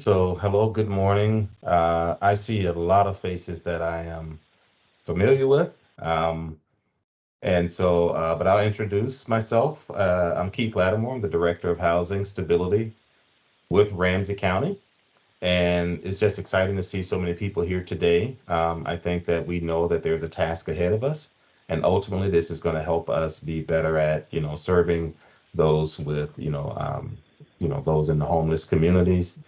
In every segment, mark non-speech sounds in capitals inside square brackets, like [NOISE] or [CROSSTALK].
So, hello, good morning. Uh, I see a lot of faces that I am familiar with. Um, and so, uh, but I'll introduce myself. Uh, I'm Keith Lattimore. I'm the Director of Housing Stability with Ramsey County. And it's just exciting to see so many people here today. Um, I think that we know that there's a task ahead of us. And ultimately, this is going to help us be better at, you know, serving those with, you know, um, you know, those in the homeless communities.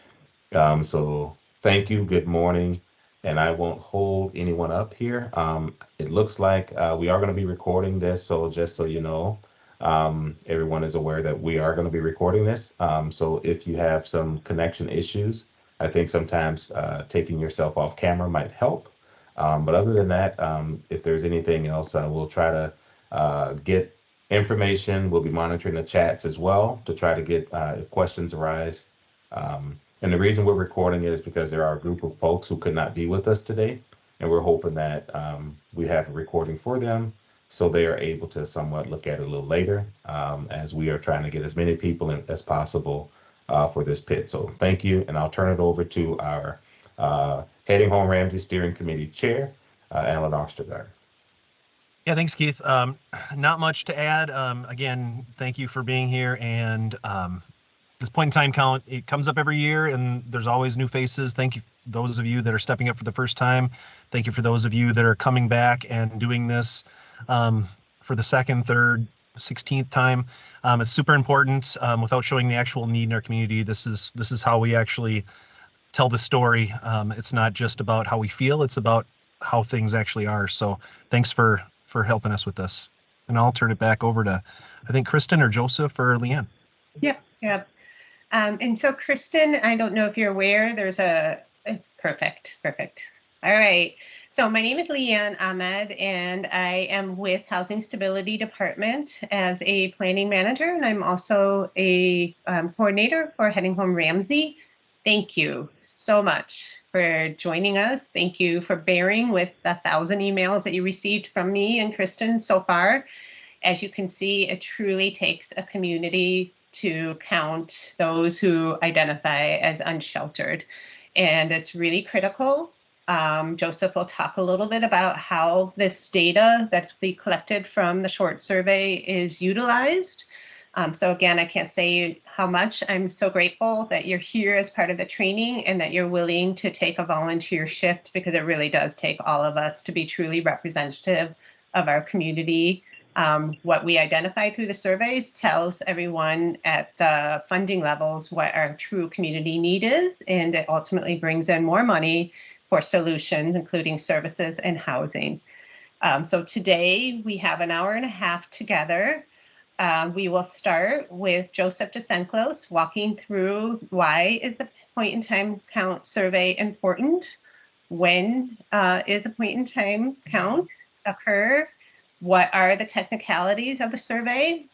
Um, so thank you. Good morning. And I won't hold anyone up here. Um, it looks like uh, we are going to be recording this. So just so you know, um, everyone is aware that we are going to be recording this. Um, so if you have some connection issues, I think sometimes uh, taking yourself off camera might help. Um, but other than that, um, if there's anything else, uh, we'll try to uh, get information. We'll be monitoring the chats as well to try to get uh, if questions arise. Um, and the reason we're recording is because there are a group of folks who could not be with us today. And we're hoping that um, we have a recording for them so they are able to somewhat look at it a little later um, as we are trying to get as many people in, as possible uh, for this pit. So thank you. And I'll turn it over to our uh, Heading Home Ramsey Steering Committee Chair, uh, Alan Ostergaard. Yeah, thanks, Keith. Um, not much to add. Um, again, thank you for being here. And um, this point in time count, it comes up every year and there's always new faces. Thank you, those of you that are stepping up for the first time. Thank you for those of you that are coming back and doing this um, for the second, third, 16th time. Um, it's super important um, without showing the actual need in our community. This is this is how we actually tell the story. Um, it's not just about how we feel, it's about how things actually are. So thanks for for helping us with this. And I'll turn it back over to, I think, Kristen or Joseph or Leanne. Yep, yep. Um, and so, Kristen, I don't know if you're aware, there's a, perfect, perfect. All right. So my name is Leanne Ahmed, and I am with Housing Stability Department as a planning manager, and I'm also a um, coordinator for Heading Home Ramsey. Thank you so much for joining us. Thank you for bearing with the thousand emails that you received from me and Kristen so far. As you can see, it truly takes a community to count those who identify as unsheltered. And it's really critical. Um, Joseph will talk a little bit about how this data that's be collected from the short survey is utilized. Um, so again, I can't say how much I'm so grateful that you're here as part of the training and that you're willing to take a volunteer shift because it really does take all of us to be truly representative of our community um, what we identify through the surveys tells everyone at the funding levels what our true community need is, and it ultimately brings in more money for solutions, including services and housing. Um, so today we have an hour and a half together. Uh, we will start with Joseph DeSenclos walking through why is the point in time count survey important? When uh, is the point in time count occur? What are the technicalities of the survey.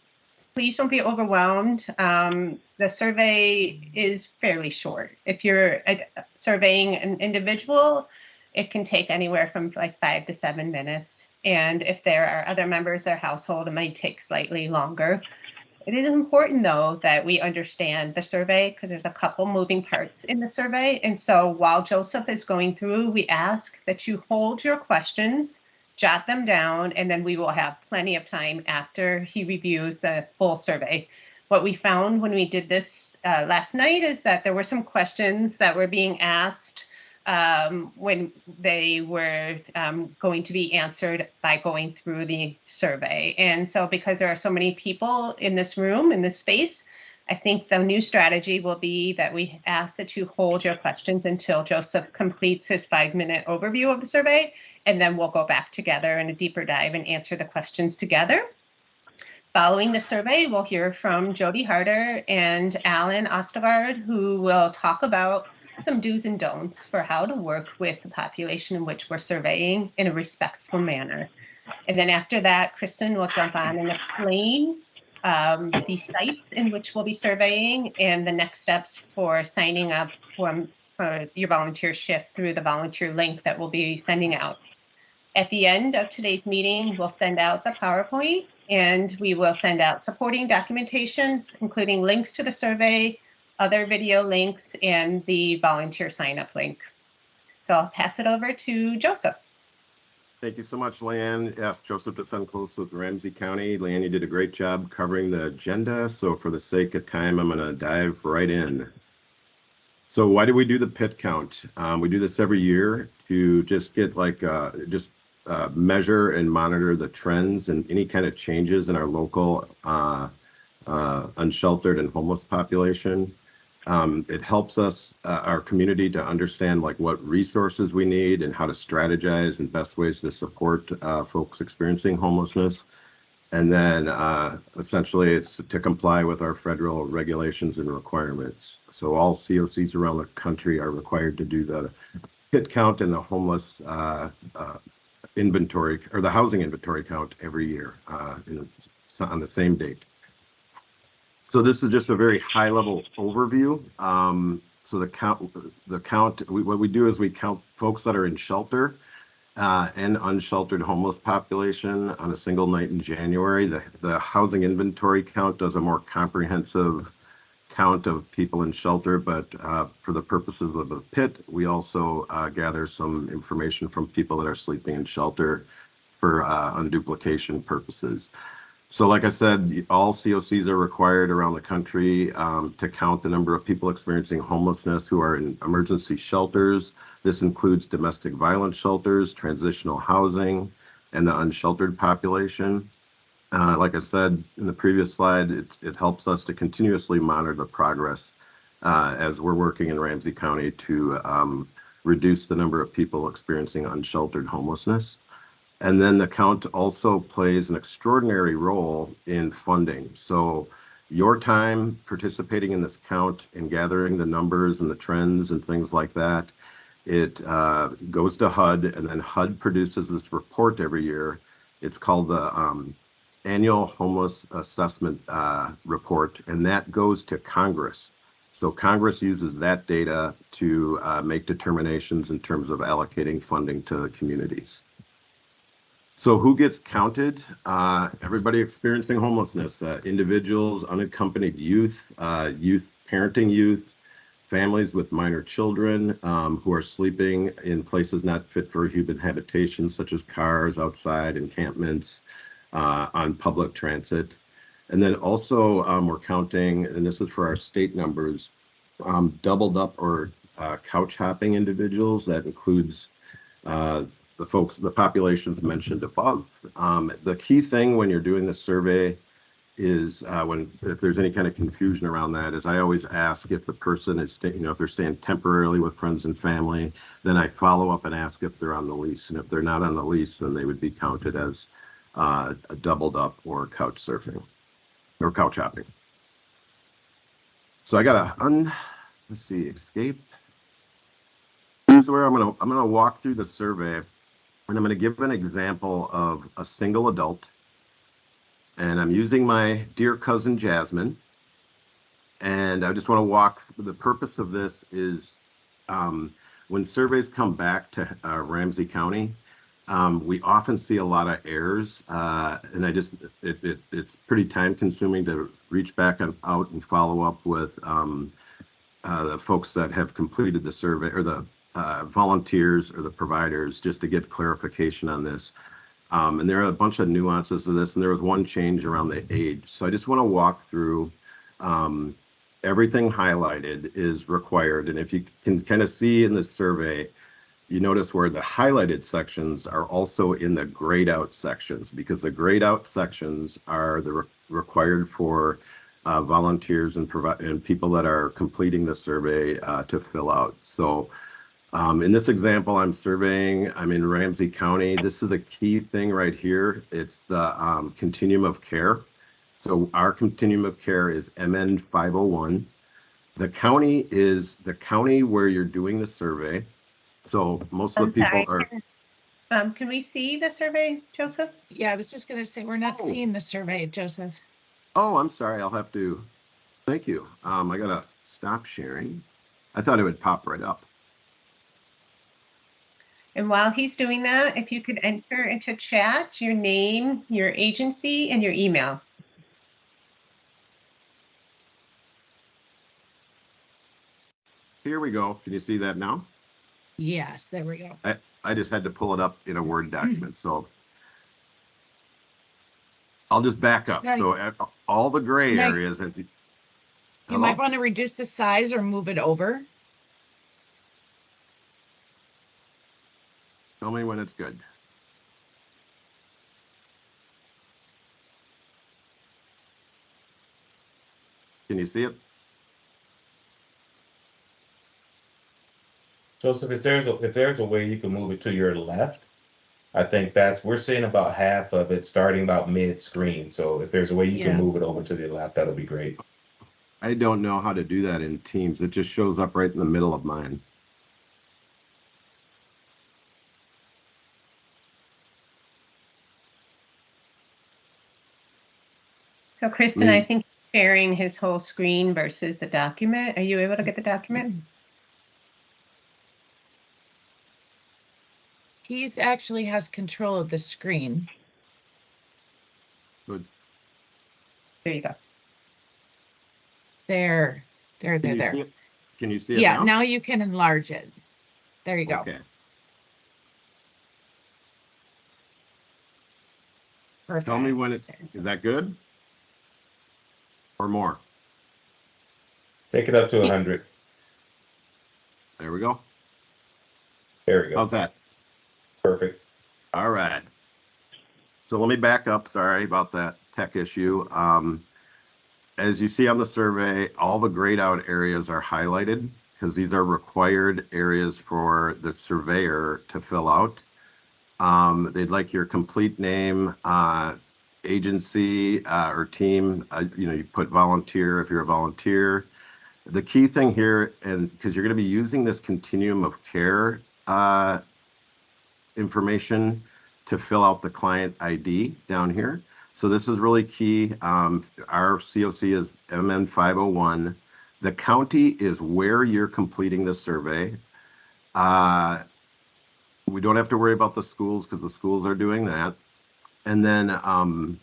Please don't be overwhelmed. Um, the survey is fairly short. If you're uh, surveying an individual, it can take anywhere from like five to seven minutes. And if there are other members of their household, it might take slightly longer. It is important though that we understand the survey because there's a couple moving parts in the survey. And so while Joseph is going through, we ask that you hold your questions jot them down, and then we will have plenty of time after he reviews the full survey. What we found when we did this uh, last night is that there were some questions that were being asked um, when they were um, going to be answered by going through the survey. And so because there are so many people in this room, in this space, I think the new strategy will be that we ask that you hold your questions until Joseph completes his five minute overview of the survey and then we'll go back together in a deeper dive and answer the questions together. Following the survey, we'll hear from Jody Harder and Alan Ostergaard, who will talk about some do's and don'ts for how to work with the population in which we're surveying in a respectful manner. And then after that, Kristen will jump on and explain um, the sites in which we'll be surveying and the next steps for signing up for, for your volunteer shift through the volunteer link that we'll be sending out. At the end of today's meeting, we'll send out the PowerPoint and we will send out supporting documentation, including links to the survey, other video links, and the volunteer sign up link. So I'll pass it over to Joseph. Thank you so much, Leanne. Yes, Joseph DeSenclos with Ramsey County. Leanne, you did a great job covering the agenda. So for the sake of time, I'm going to dive right in. So why do we do the pit count? Um, we do this every year to just get like, uh, just uh, measure and monitor the trends and any kind of changes in our local uh, uh, unsheltered and homeless population. Um, it helps us, uh, our community to understand like what resources we need and how to strategize and best ways to support uh, folks experiencing homelessness. And then uh, essentially it's to comply with our federal regulations and requirements. So all COCs around the country are required to do the pit count and the homeless inventory or the housing inventory count every year uh, in, on the same date. So this is just a very high level overview. Um, so the count, the count, we, what we do is we count folks that are in shelter uh, and unsheltered homeless population on a single night in January. The, the housing inventory count does a more comprehensive count of people in shelter, but uh, for the purposes of the pit, we also uh, gather some information from people that are sleeping in shelter for uh, unduplication purposes. So like I said, all COCs are required around the country um, to count the number of people experiencing homelessness who are in emergency shelters. This includes domestic violence shelters, transitional housing, and the unsheltered population. Uh, like I said in the previous slide, it, it helps us to continuously monitor the progress uh, as we're working in Ramsey County to um, reduce the number of people experiencing unsheltered homelessness. And then the count also plays an extraordinary role in funding. So your time participating in this count and gathering the numbers and the trends and things like that, it uh, goes to HUD and then HUD produces this report every year. It's called the um, Annual Homeless Assessment uh, Report, and that goes to Congress. So Congress uses that data to uh, make determinations in terms of allocating funding to communities. So who gets counted? Uh, everybody experiencing homelessness, uh, individuals, unaccompanied youth, uh, youth parenting youth, families with minor children um, who are sleeping in places not fit for human habitation, such as cars, outside encampments, on public transit. And then also um, we're counting, and this is for our state numbers, um, doubled up or uh, couch hopping individuals. That includes uh, the folks, the populations mentioned above. Um, the key thing when you're doing the survey is uh, when if there's any kind of confusion around that is I always ask if the person is staying, you know, if they're staying temporarily with friends and family, then I follow up and ask if they're on the lease. And if they're not on the lease, then they would be counted as uh, doubled up or couch surfing or couch hopping. So I got to un, let's see, escape. Here's where I'm gonna I'm gonna walk through the survey and I'm to give an example of a single adult. And I'm using my dear cousin Jasmine. And I just want to walk, the purpose of this is um, when surveys come back to uh, Ramsey County, um, we often see a lot of errors. Uh, and I just, it, it, it's pretty time consuming to reach back and out and follow up with um, uh, the folks that have completed the survey or the uh, volunteers or the providers just to get clarification on this. Um, and there are a bunch of nuances to this, and there was one change around the age. So I just want to walk through um, everything highlighted is required. And if you can kind of see in this survey, you notice where the highlighted sections are also in the grayed out sections because the grayed out sections are the re required for uh, volunteers and, and people that are completing the survey uh, to fill out. So um, in this example, I'm surveying, I'm in Ramsey County. This is a key thing right here. It's the um, continuum of care. So our continuum of care is MN 501. The county is the county where you're doing the survey. So most of the people are. Um, can we see the survey, Joseph? Yeah, I was just gonna say, we're not Oh. seeing the survey, Joseph. Oh, I'm sorry. I'll have to. Thank you. Um, I gotta stop sharing. I thought it would pop right up. And while he's doing that, if you could enter into chat your name, your agency, and your email. here we go. Can you see that now? Yes, there we go. I just had to pull it up in a Word document, so. I'll just back up. So uh, all the gray areas, as you. You might Hello? want to reduce the size or move it over. Tell me when it's good. Can you see it? Joseph, if there's a, if there's a way you can move it to your left, I think that's, we're seeing about half of it starting about mid-screen. So if there's a way you can Yeah. move it over to the left, that'll be great. I don't know how to do that in Teams. It just shows up right in the middle of mine. So Kristen, mm. I think sharing his whole screen versus the document. Are you able to get the document? Mm. He's actually has control of the screen. Good. There you go. There, there, there, you there. Can you see it Yeah, now? now you can enlarge it. There you go. Okay. Perfect. Tell me when it's, There. is that good? Or more? Take it up to Yeah. hundred. There we go. There we go. How's that? Perfect. All right. So let me back up. Sorry about that tech issue. Um, as you see on the survey, all the grayed out areas are highlighted because these are required areas for the surveyor to fill out. Um, they'd like your complete name, uh, agency, uh, or team. Uh, you know, you put volunteer if you're a volunteer. The key thing here, and because you're going to be using this continuum of care, uh, information to fill out the client ID down here. So this is really key. Um, our COC is MN 501. The county is where you're completing the survey. Uh, we don't have to worry about the schools because the schools are doing that. And then um,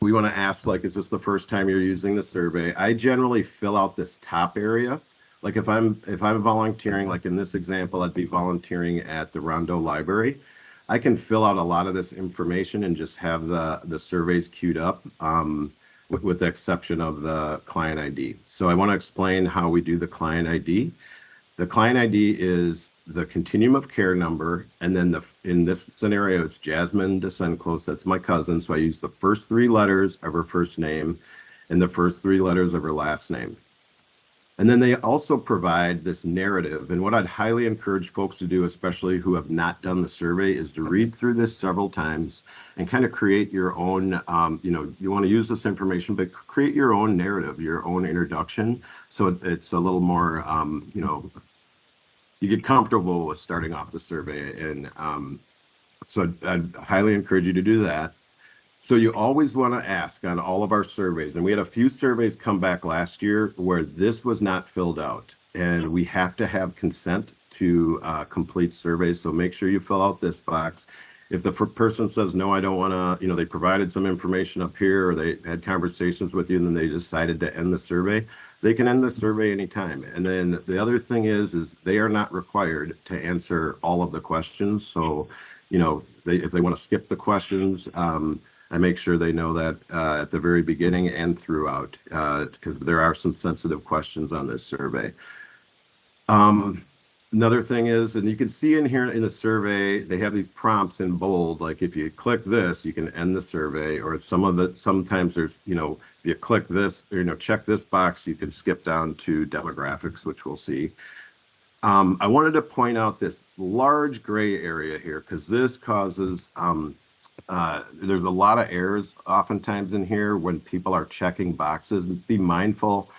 we want to ask, like, is this the first time you're using the survey? I generally fill out this top area like if I'm if I'm volunteering, like in this example, I'd be volunteering at the Rondo Library. I can fill out a lot of this information and just have the the surveys queued up, um, with, with the exception of the client ID. So I want to explain how we do the client ID. The client ID is the continuum of care number, and then the in this scenario, it's Jasmine DeSenclos. That's my cousin, so I use the first three letters of her first name and the first three letters of her last name. And then they also provide this narrative. And what I'd highly encourage folks to do, especially who have not done the survey, is to read through this several times and kind of create your own, um, you know, you want to use this information, but create your own narrative, your own introduction. So it- it's a little more, um, you know, you get comfortable with starting off the survey. And um, so I'd, I'd highly encourage you to do that. So you always want to ask on all of our surveys, and we had a few surveys come back last year where this was not filled out. And we have to have consent to uh, complete surveys, so make sure you fill out this box. If the person says, no, I don't want to, you know, they provided some information up here, or they had conversations with you, and then they decided to end the survey, they can end the survey anytime. And then the other thing is, is they are not required to answer all of the questions. So, you know, they, if they want to skip the questions, um, I make sure they know that uh, at the very beginning and throughout, because there are some sensitive questions on this survey. Um, another thing is, and you can see in here in the survey, they have these prompts in bold, like if you click this, you can end the survey, or some of it, sometimes there's, you know, if you click this, or, you know, check this box, you can skip down to demographics, which we'll see. Um, I wanted to point out this large gray area here, because this causes, um, uh, there's a lot of errors oftentimes in here when people are checking boxes. Be mindful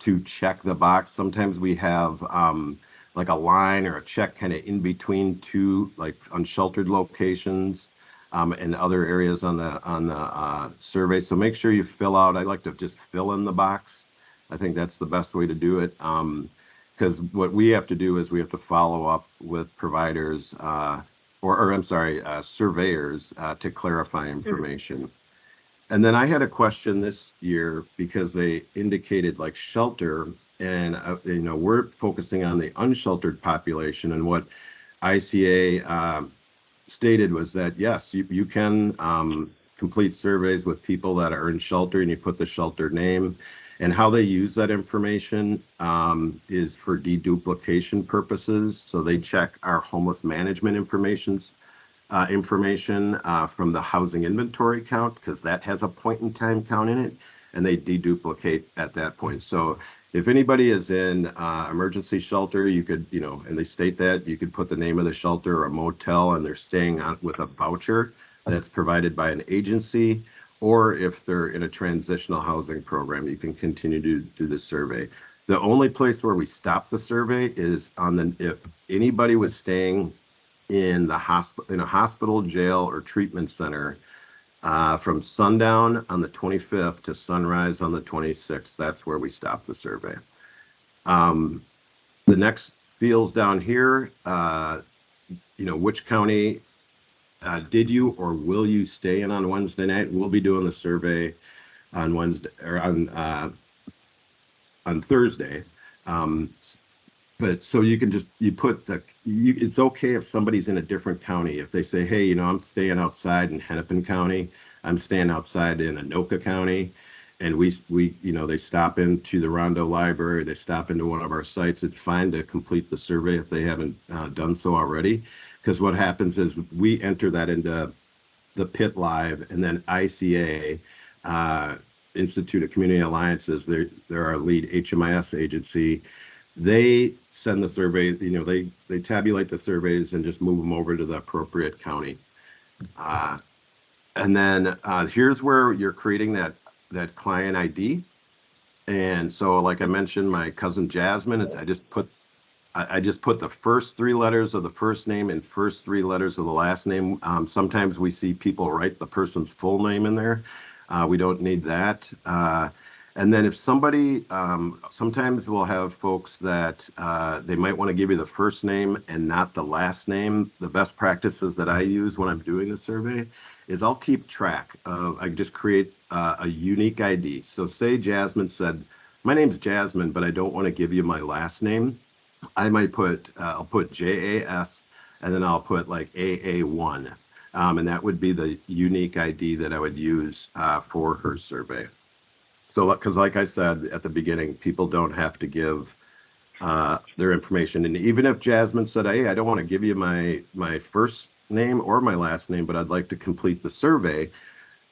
to check the box. Sometimes we have um, like a line or a check kind of in between two like unsheltered locations um, and other areas on the on the uh, survey. So make sure you fill out. I like to just fill in the box. I think that's the best way to do it. Um, because what we have to do is we have to follow up with providers uh, or, or I'm sorry, uh, surveyors uh, to clarify information. And then I had a question this year because they indicated like shelter and, uh, you know, we're focusing on the unsheltered population and what ICA um, stated was that, yes, you, you can um, complete surveys with people that are in shelter and you put the shelter name. And how they use that information um, is for deduplication purposes. So they check our homeless management information's uh, information uh, from the housing inventory count because that has a point in time count in it and they deduplicate at that point. So if anybody is in uh, emergency shelter, you could, you know, and they state that you could put the name of the shelter or a motel and they're staying with a voucher that's provided by an agency. Or if they're in a transitional housing program, you can continue to do the survey. The only place where we stop the survey is on the, if anybody was staying in the hospital, in a hospital, jail, or treatment center uh, from sundown on the 25th to sunrise on the 26th. That's where we stop the survey. Um, the next fields down here, uh, you know, which county uh, did you or will you stay in on Wednesday night? We'll be doing the survey on Wednesday or on uh, on Thursday. Um, but so you can just you put the you it's okay if somebody's in a different county if they say hey you know i'm staying outside in hennepin county i'm staying outside in anoka county and we we you know they stop into the rondo library they stop into one of our sites it's fine to complete the survey if they haven't uh, done so already because what happens is we enter that into the pit live and then ica uh, institute of community alliances they're, they're our lead hmis agency they send the survey, you know, they, they tabulate the surveys and just move them over to the appropriate county. Uh, and then uh, here's where you're creating that, that client ID. And so, like I mentioned, my cousin Jasmine, I just put, I, just put the first three letters of the first name and first three letters of the last name. Um, sometimes we see people write the person's full name in there. Uh, we don't need that. Uh, and then if somebody, um, sometimes we'll have folks that uh, they might want to give you the first name and not the last name. The best practices that I use when I'm doing the survey is I'll keep track of, I just create uh, a unique ID. So say Jasmine said, my name's Jasmine, but I don't want to give you my last name. I might put, uh, I'll put J-A-S and then I'll put like AA1. Um, and that would be the unique ID that I would use uh, for her survey. So, because like I said at the beginning, people don't have to give uh, their information. And even if Jasmine said, "Hey, I don't want to give you my my first name or my last name, but I'd like to complete the survey,"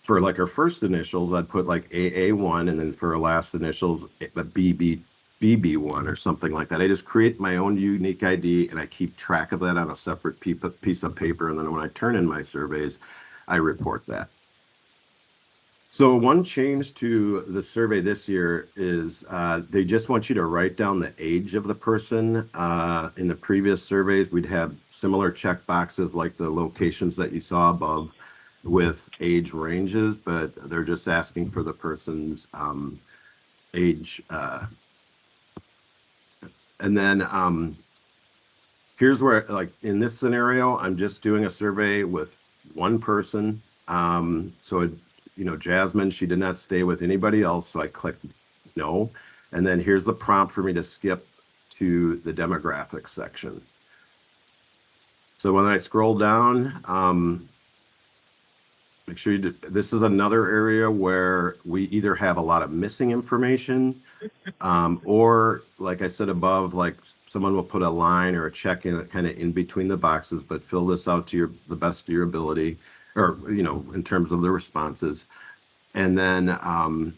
for like her first initials, I'd put like AA1, and then for her last initials, the BB BB1 or something like that. I just create my own unique ID and I keep track of that on a separate piece of paper. And then when I turn in my surveys, I report that. So one change to the survey this year is uh, they just want you to write down the age of the person. Uh, in the previous surveys, we'd have similar check boxes like the locations that you saw above with age ranges, but they're just asking for the person's um, age. Uh, and then um, here's where, like in this scenario, I'm just doing a survey with one person. Um, so it, you know, Jasmine, she did not stay with anybody else. So I clicked no. And then here's the prompt for me to skip to the demographics section. So when I scroll down, um, make sure you do, this is another area where we either have a lot of missing information um, or like I said above, like someone will put a line or a check in kind of in between the boxes, but fill this out to your the best of your ability or you know in terms of the responses. And then um,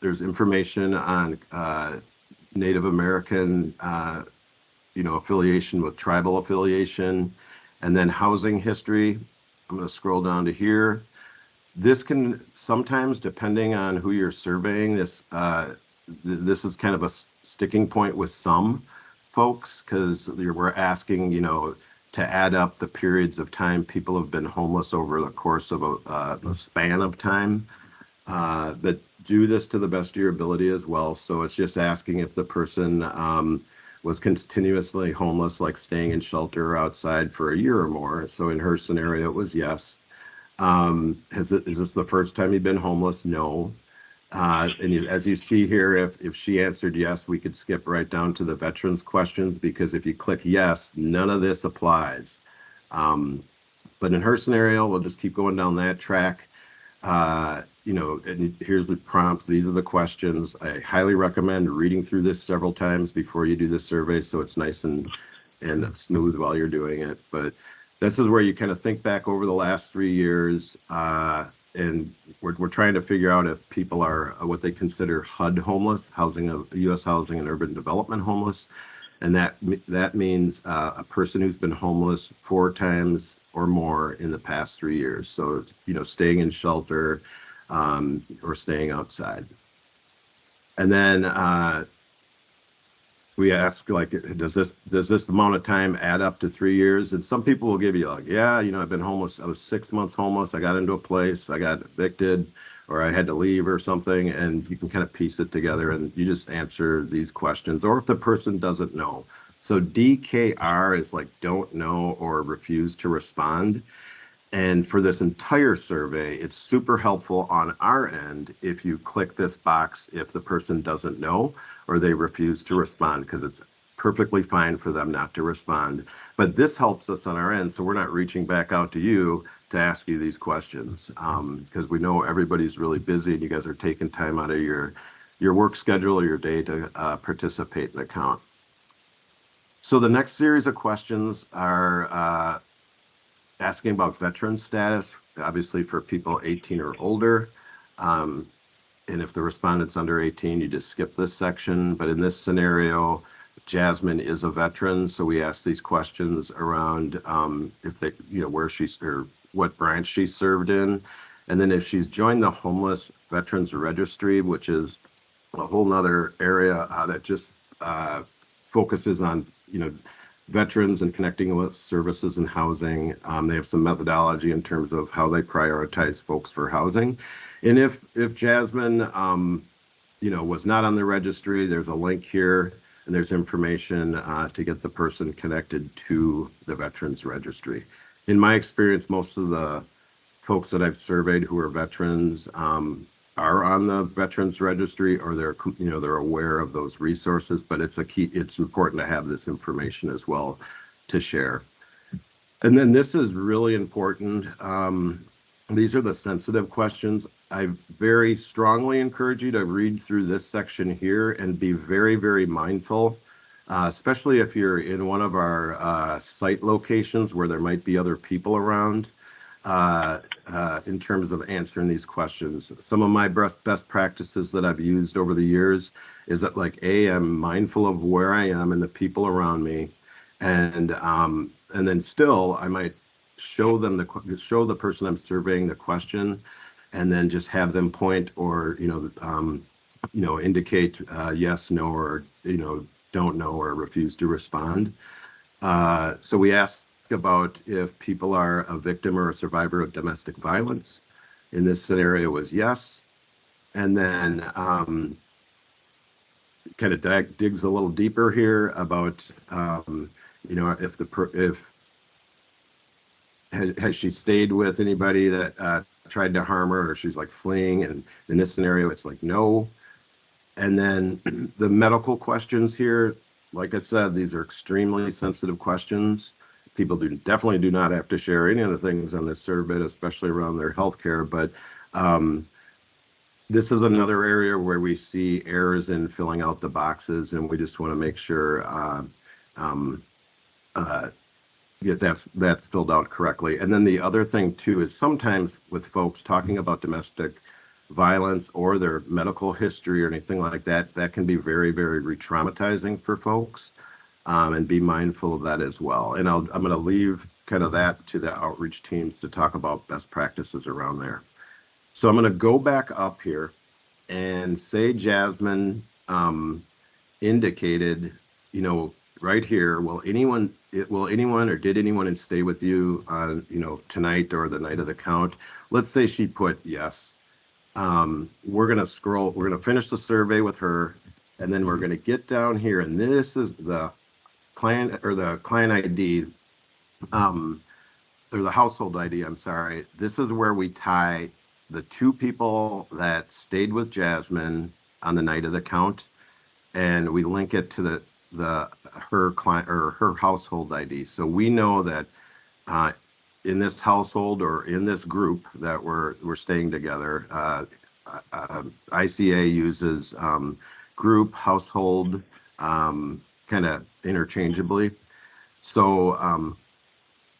there's information on uh, native american uh, you know affiliation with tribal affiliation and then housing history i'm going to scroll down to here this can sometimes depending on who you're surveying this uh, th this is kind of a sticking point with some folks because we're asking you know to add up the periods of time people have been homeless over the course of a, uh, a span of time. Uh, but do this to the best of your ability as well. So it's just asking if the person um, was continuously homeless, like staying in shelter outside for a year or more. So in her scenario, it was yes. Um, has it, is this the first time you've been homeless? No. Uh, and you- as you see here, if, if she answered yes, we could skip right down to the veterans questions because if you click yes, none of this applies. Um, but in her scenario, we'll just keep going down that track. Uh, you know, and here's the prompts. These are the questions. I highly recommend reading through this several times before you do the survey so it's nice and and smooth while you're doing it. But this is where you kind of think back over the last three years. Uh, and we're, we're trying to figure out if people are uh, what they consider HUD homeless, housing of U.S. housing and urban development homeless, and that that means uh, a person who's been homeless four times or more in the past three years. So you know, staying in shelter um, or staying outside. And then uh, we ask like, does this does this amount of time add up to three years? And some people will give you like, yeah, you know, I've been homeless. I was six months homeless. I got into a place. I got evicted, or I had to leave or something. And you can kind of piece it together, and you just answer these questions. Or if the person doesn't know. So DKR is like don't know or refuse to respond. And for this entire survey, it's super helpful on our end if you click this box if the person doesn't know or they refuse to respond because it's perfectly fine for them not to respond. But this helps us on our end, so we're not reaching back out to you to ask you these questions because we know everybody's really busy and you guys are taking time out of your your work schedule or your day to uh, participate in the count. So the next series of questions are uh, asking about veteran status, obviously for people 18 or older. Um, and if the respondent's under 18, you just skip this section. But in this scenario, Jasmine is a veteran, so we ask these questions around um, if they, you know, where she's or what branch she served in. And then if she's joined the homeless veterans registry, which is a whole nother area uh, that just uh, focuses on, you know, veterans and connecting with services and housing. Um, they have some methodology in terms of how they prioritize folks for housing. And if if Jasmine, um, you know, was not on the registry, there's a link here and there's information uh, to get the person connected to the veterans registry. In my experience, most of the folks that I've surveyed who are veterans um, are on the veterans registry or they're you know they're aware of those resources but it's a key it's important to have this information as well to share. And then this is really important um, these are the sensitive questions. I very strongly encourage you to read through this section here and be very very mindful uh, especially if you're in one of our uh, site locations where there might be other people around uh, uh, in terms of answering these questions. Some of my best best practices that I've used over the years is that like a I'm mindful of where I am and the people around me, and um, and then still I might show them the show the person I'm surveying the question, and then just have them point or you know um, you know indicate uh, yes, no, or you know don't know or refuse to respond. Uh, so we asked about if people are a victim or a survivor of domestic violence. In this scenario was yes. And then um, kind of dig, digs a little deeper here about, um, you know, if the, if, has, has she stayed with anybody that uh, tried to harm her or she's like fleeing? And in this scenario, it's like no. And then [CLEARS THROAT] the medical questions here, like I said, these are extremely sensitive questions people do definitely do not have to share any of the things on this survey, especially around their health care. But um, this is another area where we see errors in filling out the boxes, and we just want to make sure uh, um, uh, that's that's filled out correctly. And then the other thing too is sometimes with folks talking about domestic violence or their medical history or anything like that, that can be very, very re-traumatizing for folks um, and be mindful of that as well. And I'll, I'm going to leave kind of that to the outreach teams to talk about best practices around there. So I'm going to go back up here and say Jasmine um, indicated, you know, right here, will anyone, it, will anyone or did anyone stay with you on, you know, tonight or the night of the count? Let's say she put yes. Um, we're going to scroll, we're going to finish the survey with her and then we're going to get down here and this is the client or the client ID, um, or the household ID, I'm sorry, this is where we tie the two people that stayed with Jasmine on the night of the count, and we link it to the, the, her client, or her household ID. So we know that uh, in this household or in this group that we're, we're staying together, uh, uh, ICA uses um, group, household, um, kind of interchangeably. So um,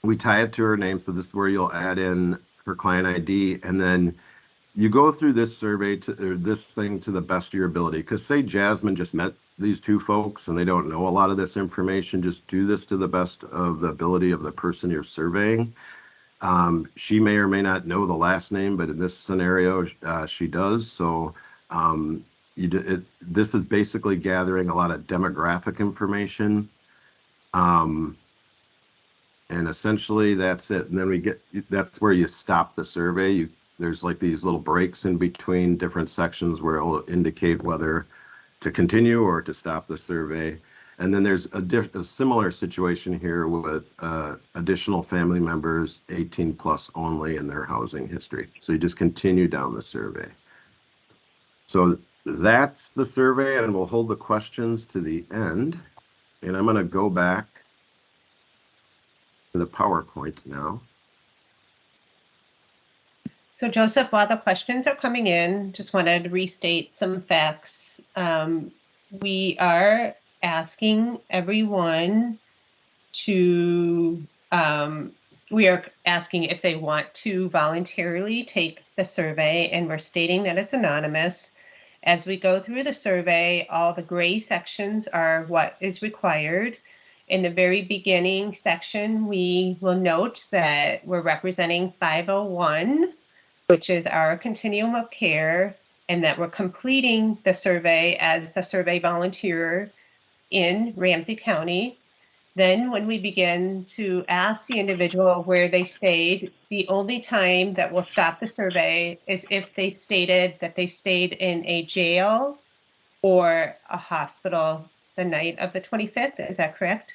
we tie it to her name. So this is where you'll add in her client ID, and then you go through this survey to this thing to the best of your ability. Because say Jasmine just met these two folks and they don't know a lot of this information, just do this to the best of the ability of the person you're surveying. Um, she may or may not know the last name, but in this scenario, uh, she does. So um, you do, it, this is basically gathering a lot of demographic information. Um, and essentially that's it. And then we get, that's where you stop the survey. You, there's like these little breaks in between different sections where it'll indicate whether to continue or to stop the survey. And then there's a, a similar situation here with uh, additional family members 18 plus only in their housing history. So you just continue down the survey. So that's the survey and we'll hold the questions to the end. And I'm gonna go back to the PowerPoint now. So Joseph, while the questions are coming in, just wanted to restate some facts. Um, we are asking everyone to, um, we are asking if they want to voluntarily take the survey and we're stating that it's anonymous. As we go through the survey, all the gray sections are what is required. In the very beginning section, we will note that we're representing 501, which is our continuum of care, and that we're completing the survey as the survey volunteer in Ramsey County. Then when we begin to ask the individual where they stayed, the only time that we'll stop the survey is if they stated that they stayed in a jail or a hospital the night of the 25th. Is that correct?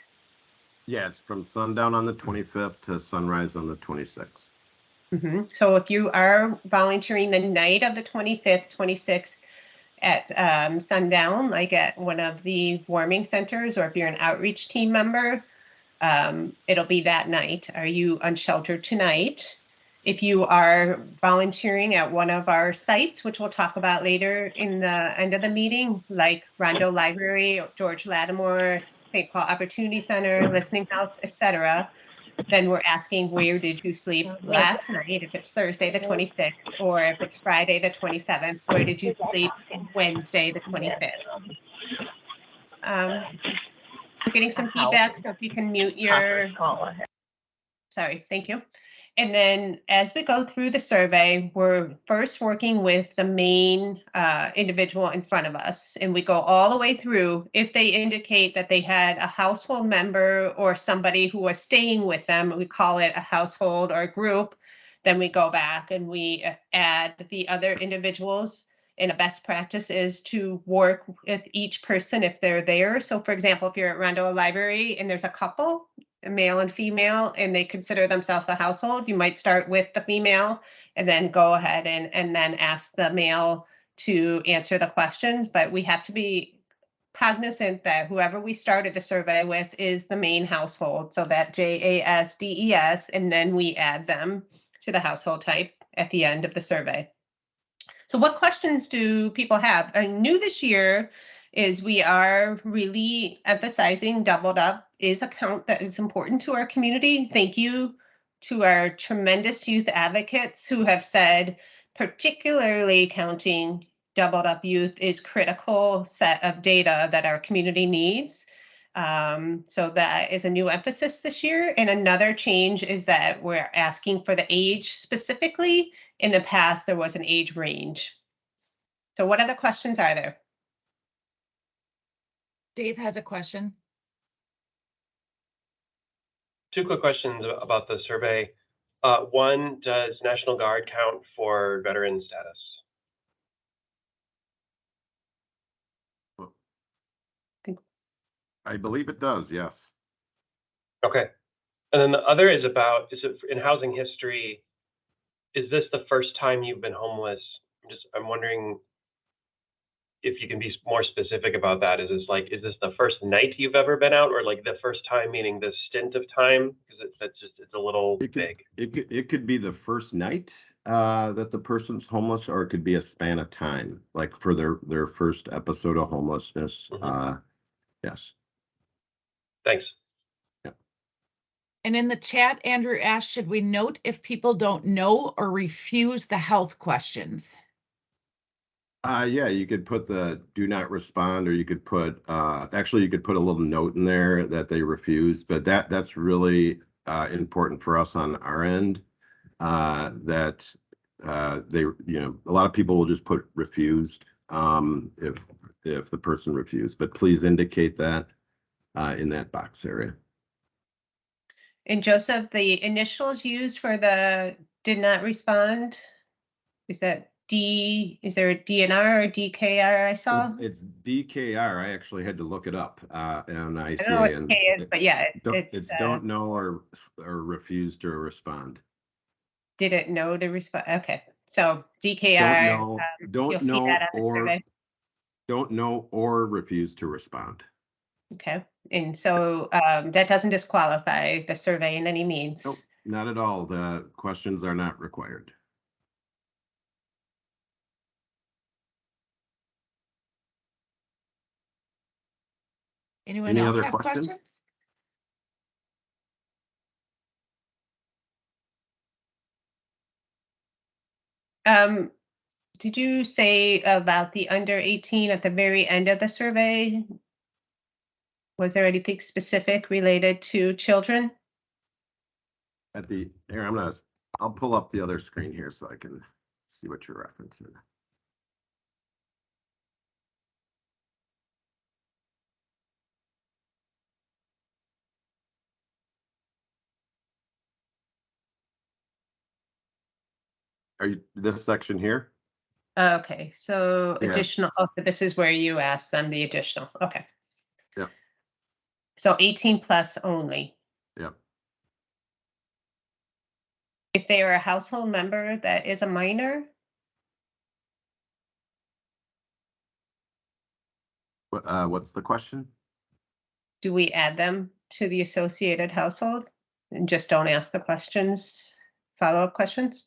Yes, from sundown on the 25th to sunrise on the 26th. Mhm. So if you are volunteering the night of the 25th, 26th at um, sundown, like at one of the warming centers, or if you're an outreach team member, um, it'll be that night. Are you unsheltered tonight? If you are volunteering at one of our sites, which we'll talk about later in the end of the meeting, like Rondo Library, George Latimer, St. Paul Opportunity Center, Listening House, etc., then we're asking where did you sleep last night? If it's Thursday, the 26th, or if it's Friday, the 27th, where did you sleep Wednesday, the 25th? Um, we're getting some feedback, so if you can mute your, sorry, thank you. And then as we go through the survey, we're first working with the main uh, individual in front of us. And we go all the way through. If they indicate that they had a household member or somebody who was staying with them, we call it a household or a group. Then we go back and we uh, add the other individuals. And a best practice is to work with each person if they're there. So for example, if you're at Rondo Library and there's a couple, male and female, and they consider themselves a household, you might start with the female and then go ahead and, and then ask the male to answer the questions. But we have to be cognizant that whoever we started the survey with is the main household. So that J A S D E S, and then we add them to the household type at the end of the survey. So what questions do people have? Uh, new this year is we are really emphasizing doubled up is a count that is important to our community. Thank you to our tremendous youth advocates who have said, particularly counting doubled up youth is critical set of data that our community needs. Um, so that is a new emphasis this year. And another change is that we're asking for the age specifically. In the past, there was an age range. So what other questions are there? Dave has a question. Two quick questions about the survey. Uh, one, does National Guard count for veteran status? I believe it does, yes. Okay. And then the other is about, is it in housing history? is this the first time you've been homeless? I'm just, I'm wondering if you can be more specific about that. Is this like, is this the first night you've ever been out or like the first time, meaning the stint of time? Because it, that's just, it's a little It could, vague. it could, it could be the first night uh, that the person's homeless, or it could be a span of time, like for their, their first episode of homelessness. Mhm. Uh, yes. Thanks. And in the chat, Andrew asked, should we note if people don't know or refuse the health questions? Uh, yeah, you could put the do not respond, or you could put, uh, actually, you could put a little note in there that they refuse, but that, that's really, uh, important for us on our end. Uh, that, uh, they, you know, a lot of people will just put refused, um, if, if the person refused, but please indicate that, uh, in that box area. And Joseph, the initials used for the did not respond, is that D, is there a DNR or DKR I saw? It's, it's DKR. I actually had to look it up, uh, and I I see. don't know what and K is, it- but yeah, it- Don't, it's, it's uh, don't know or, or refuse to respond. didn't know to respond. Okay, so Don't DKR, know, um, you'll don't see know that on the or, survey. don't know or refuse to respond. Okay, and so um, that doesn't disqualify the survey in any means. Nope, not at all. The questions are not required. Anyone Any else other have questions? questions? Um, did you say about the under eighteen at the very end of the survey? Was there anything specific related to children? At the, here, I'm gonna, s- I'll pull up the other screen here so I can see what you're referencing. Are you, this section here? Okay, so Yeah. additional, oh, this is where you asked them the additional, okay. Yeah. So eighteen plus only. Yeah. If they are a household member that is a minor, What, uh, what's the question? do we add them to the associated household? And just don't ask the questions, follow-up questions?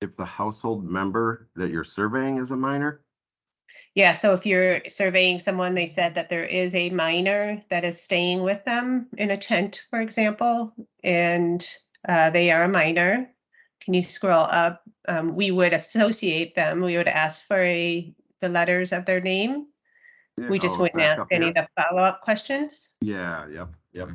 If the household member that you're surveying is a minor? Yeah, so if you're surveying someone, they said that there is a minor that is staying with them in a tent, for example, and uh, they are a minor. Can you scroll up? Um, we would associate them. We would ask for a, the letters of their name. Yeah, We just oh, wouldn't ask any here. of the follow-up questions Yeah, yep, yep.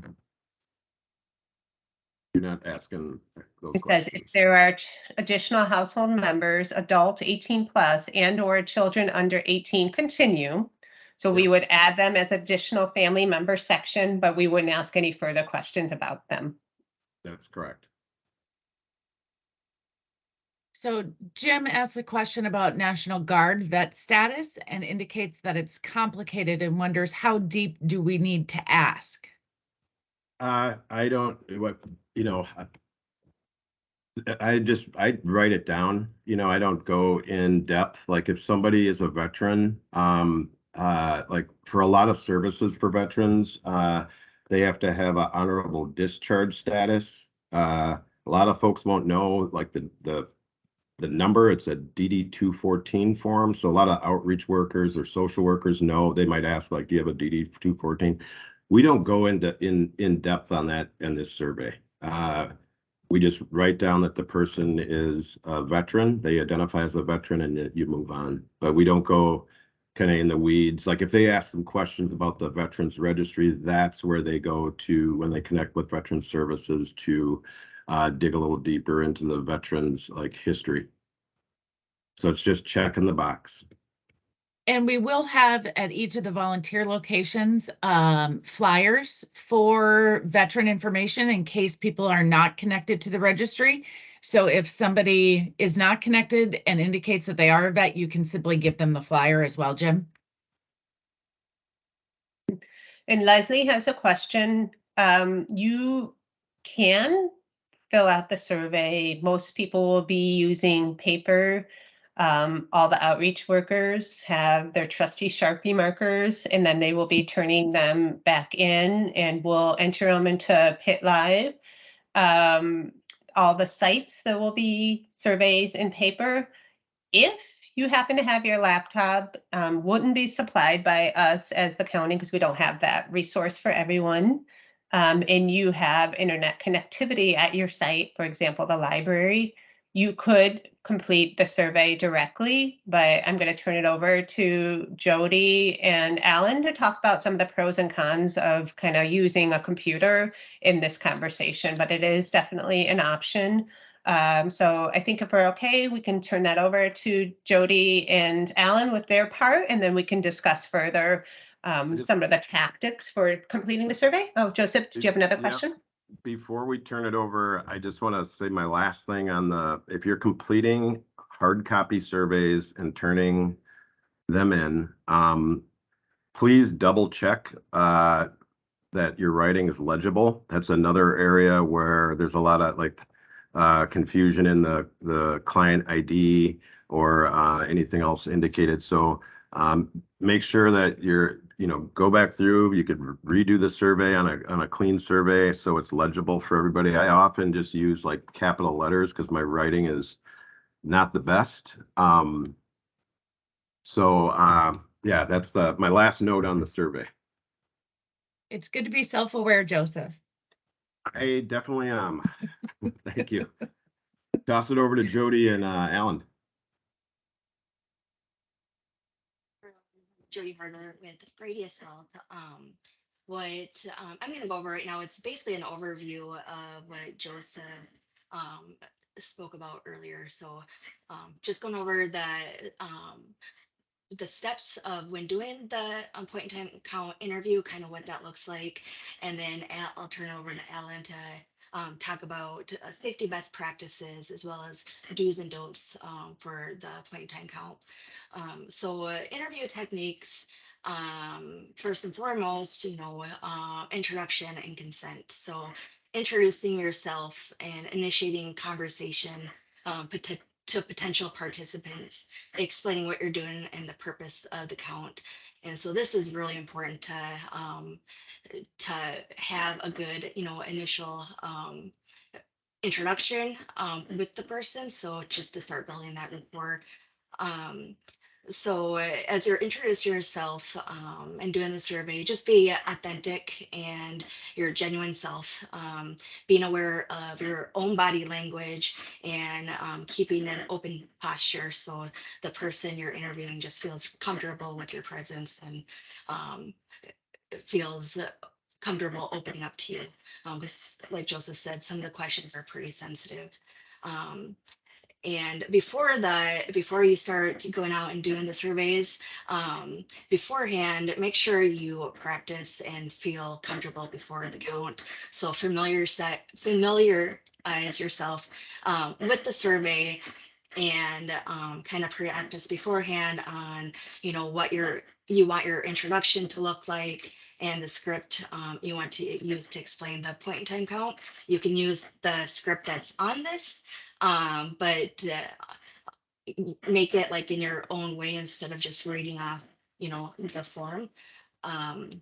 You're not asking those because if there are ch- additional household members, adult eighteen plus and or children under eighteen continue. So we would add them as additional family member section, but we wouldn't ask any further questions about them. That's correct. So Jim asked a question about National Guard vet status and indicates that it's complicated and wonders how deep do we need to ask? Uh, I don't, what, you know, I- I just, I write it down, you know, I don't go in depth, like if somebody is a veteran, um, uh, like for a lot of services for veterans, uh, they have to have an honorable discharge status. Uh, a lot of folks won't know, like the, the, the number, it's a DD two fourteen form, so a lot of outreach workers or social workers know, they might ask like, do you have a DD two fourteen? We don't go into, in, in depth on that in this survey. Uh, we just write down that the person is a veteran, they identify as a veteran and you move on. But we don't go kind of in the weeds. Like if they ask some questions about the Veterans Registry, that's where they go to when they connect with Veteran Services to uh, dig a little deeper into the veterans like history. So it's just checking the box. And we will have at each of the volunteer locations, um, flyers for veteran information in case people are not connected to the registry. So if somebody is not connected and indicates that they are a vet, you can simply give them the flyer as well, Jim. And Leslie has a question. Um, you can fill out the survey. Most people will be using paper. Um, all the outreach workers have their trusty Sharpie markers and then they will be turning them back in and we'll enter them into Pit Live. Um, all the sites, there will be surveys in paper. If you happen to have your laptop, um, wouldn't be supplied by us as the county because we don't have that resource for everyone. Um, and you have internet connectivity at your site, for example, the library, you could complete the survey directly, but I'm going to turn it over to Jody and Alan to talk about some of the pros and cons of kind of using a computer in this conversation, but it is definitely an option. Um, so I think if we're okay, we can turn that over to Jody and Alan with their part, and then we can discuss further um, some of the tactics for completing the survey. Oh, Joseph, did you have another Yeah. Before we turn it over, I just want to say my last thing on the, if you're completing hard copy surveys and turning them in, um, please double check, uh, that your writing is legible. That's another area where there's a lot of like, uh, confusion in the, the client ID or, uh, anything else indicated. So, um, make sure that you're, you know, go back through, you could redo the survey on a, on a clean survey, so it's legible for everybody. I often just use like capital letters because my writing is not the best. Um, so, uh, yeah, that's the, my last note on the survey. It's good to be self-aware, Joseph. I definitely am. [LAUGHS] Thank you. Toss it over to Jody and, uh, Alan. Jody Harder with Radias Health. Um, what um, I'm going to go over right now, it's basically an overview of what Joseph um, spoke about earlier. So um, just going over the um, the steps of when doing the um, point in time count interview, kind of what that looks like, and then I'll turn it over to Alan to um, talk about uh, safety best practices as well as do's and don'ts um, for the point in time count. Um, so uh, interview techniques, um, first and foremost, you know, uh, introduction and consent. So introducing yourself and initiating conversation um, pot- to potential participants, explaining what you're doing and the purpose of the count. And so this is really important to um, to have a good, you know, initial um, introduction um, with the person. So just to start building that rapport. Um, so uh, as you're introducing yourself um, and doing the survey, just be authentic and your genuine self, um, being aware of your own body language and um, keeping an open posture so the person you're interviewing just feels comfortable with your presence and um, feels comfortable opening up to you. Um, this, like Joseph said, some of the questions are pretty sensitive. Um, and before that, before you start going out and doing the surveys, um, beforehand, make sure you practice and feel comfortable before the count. So familiar set, familiarize yourself um, with the survey and um, kind of practice beforehand on, you know, what your you want your introduction to look like and the script um, you want to use to explain the point in time count. You can use the script that's on this um, but uh, make it like in your own way instead of just reading off, you know, the form. Um,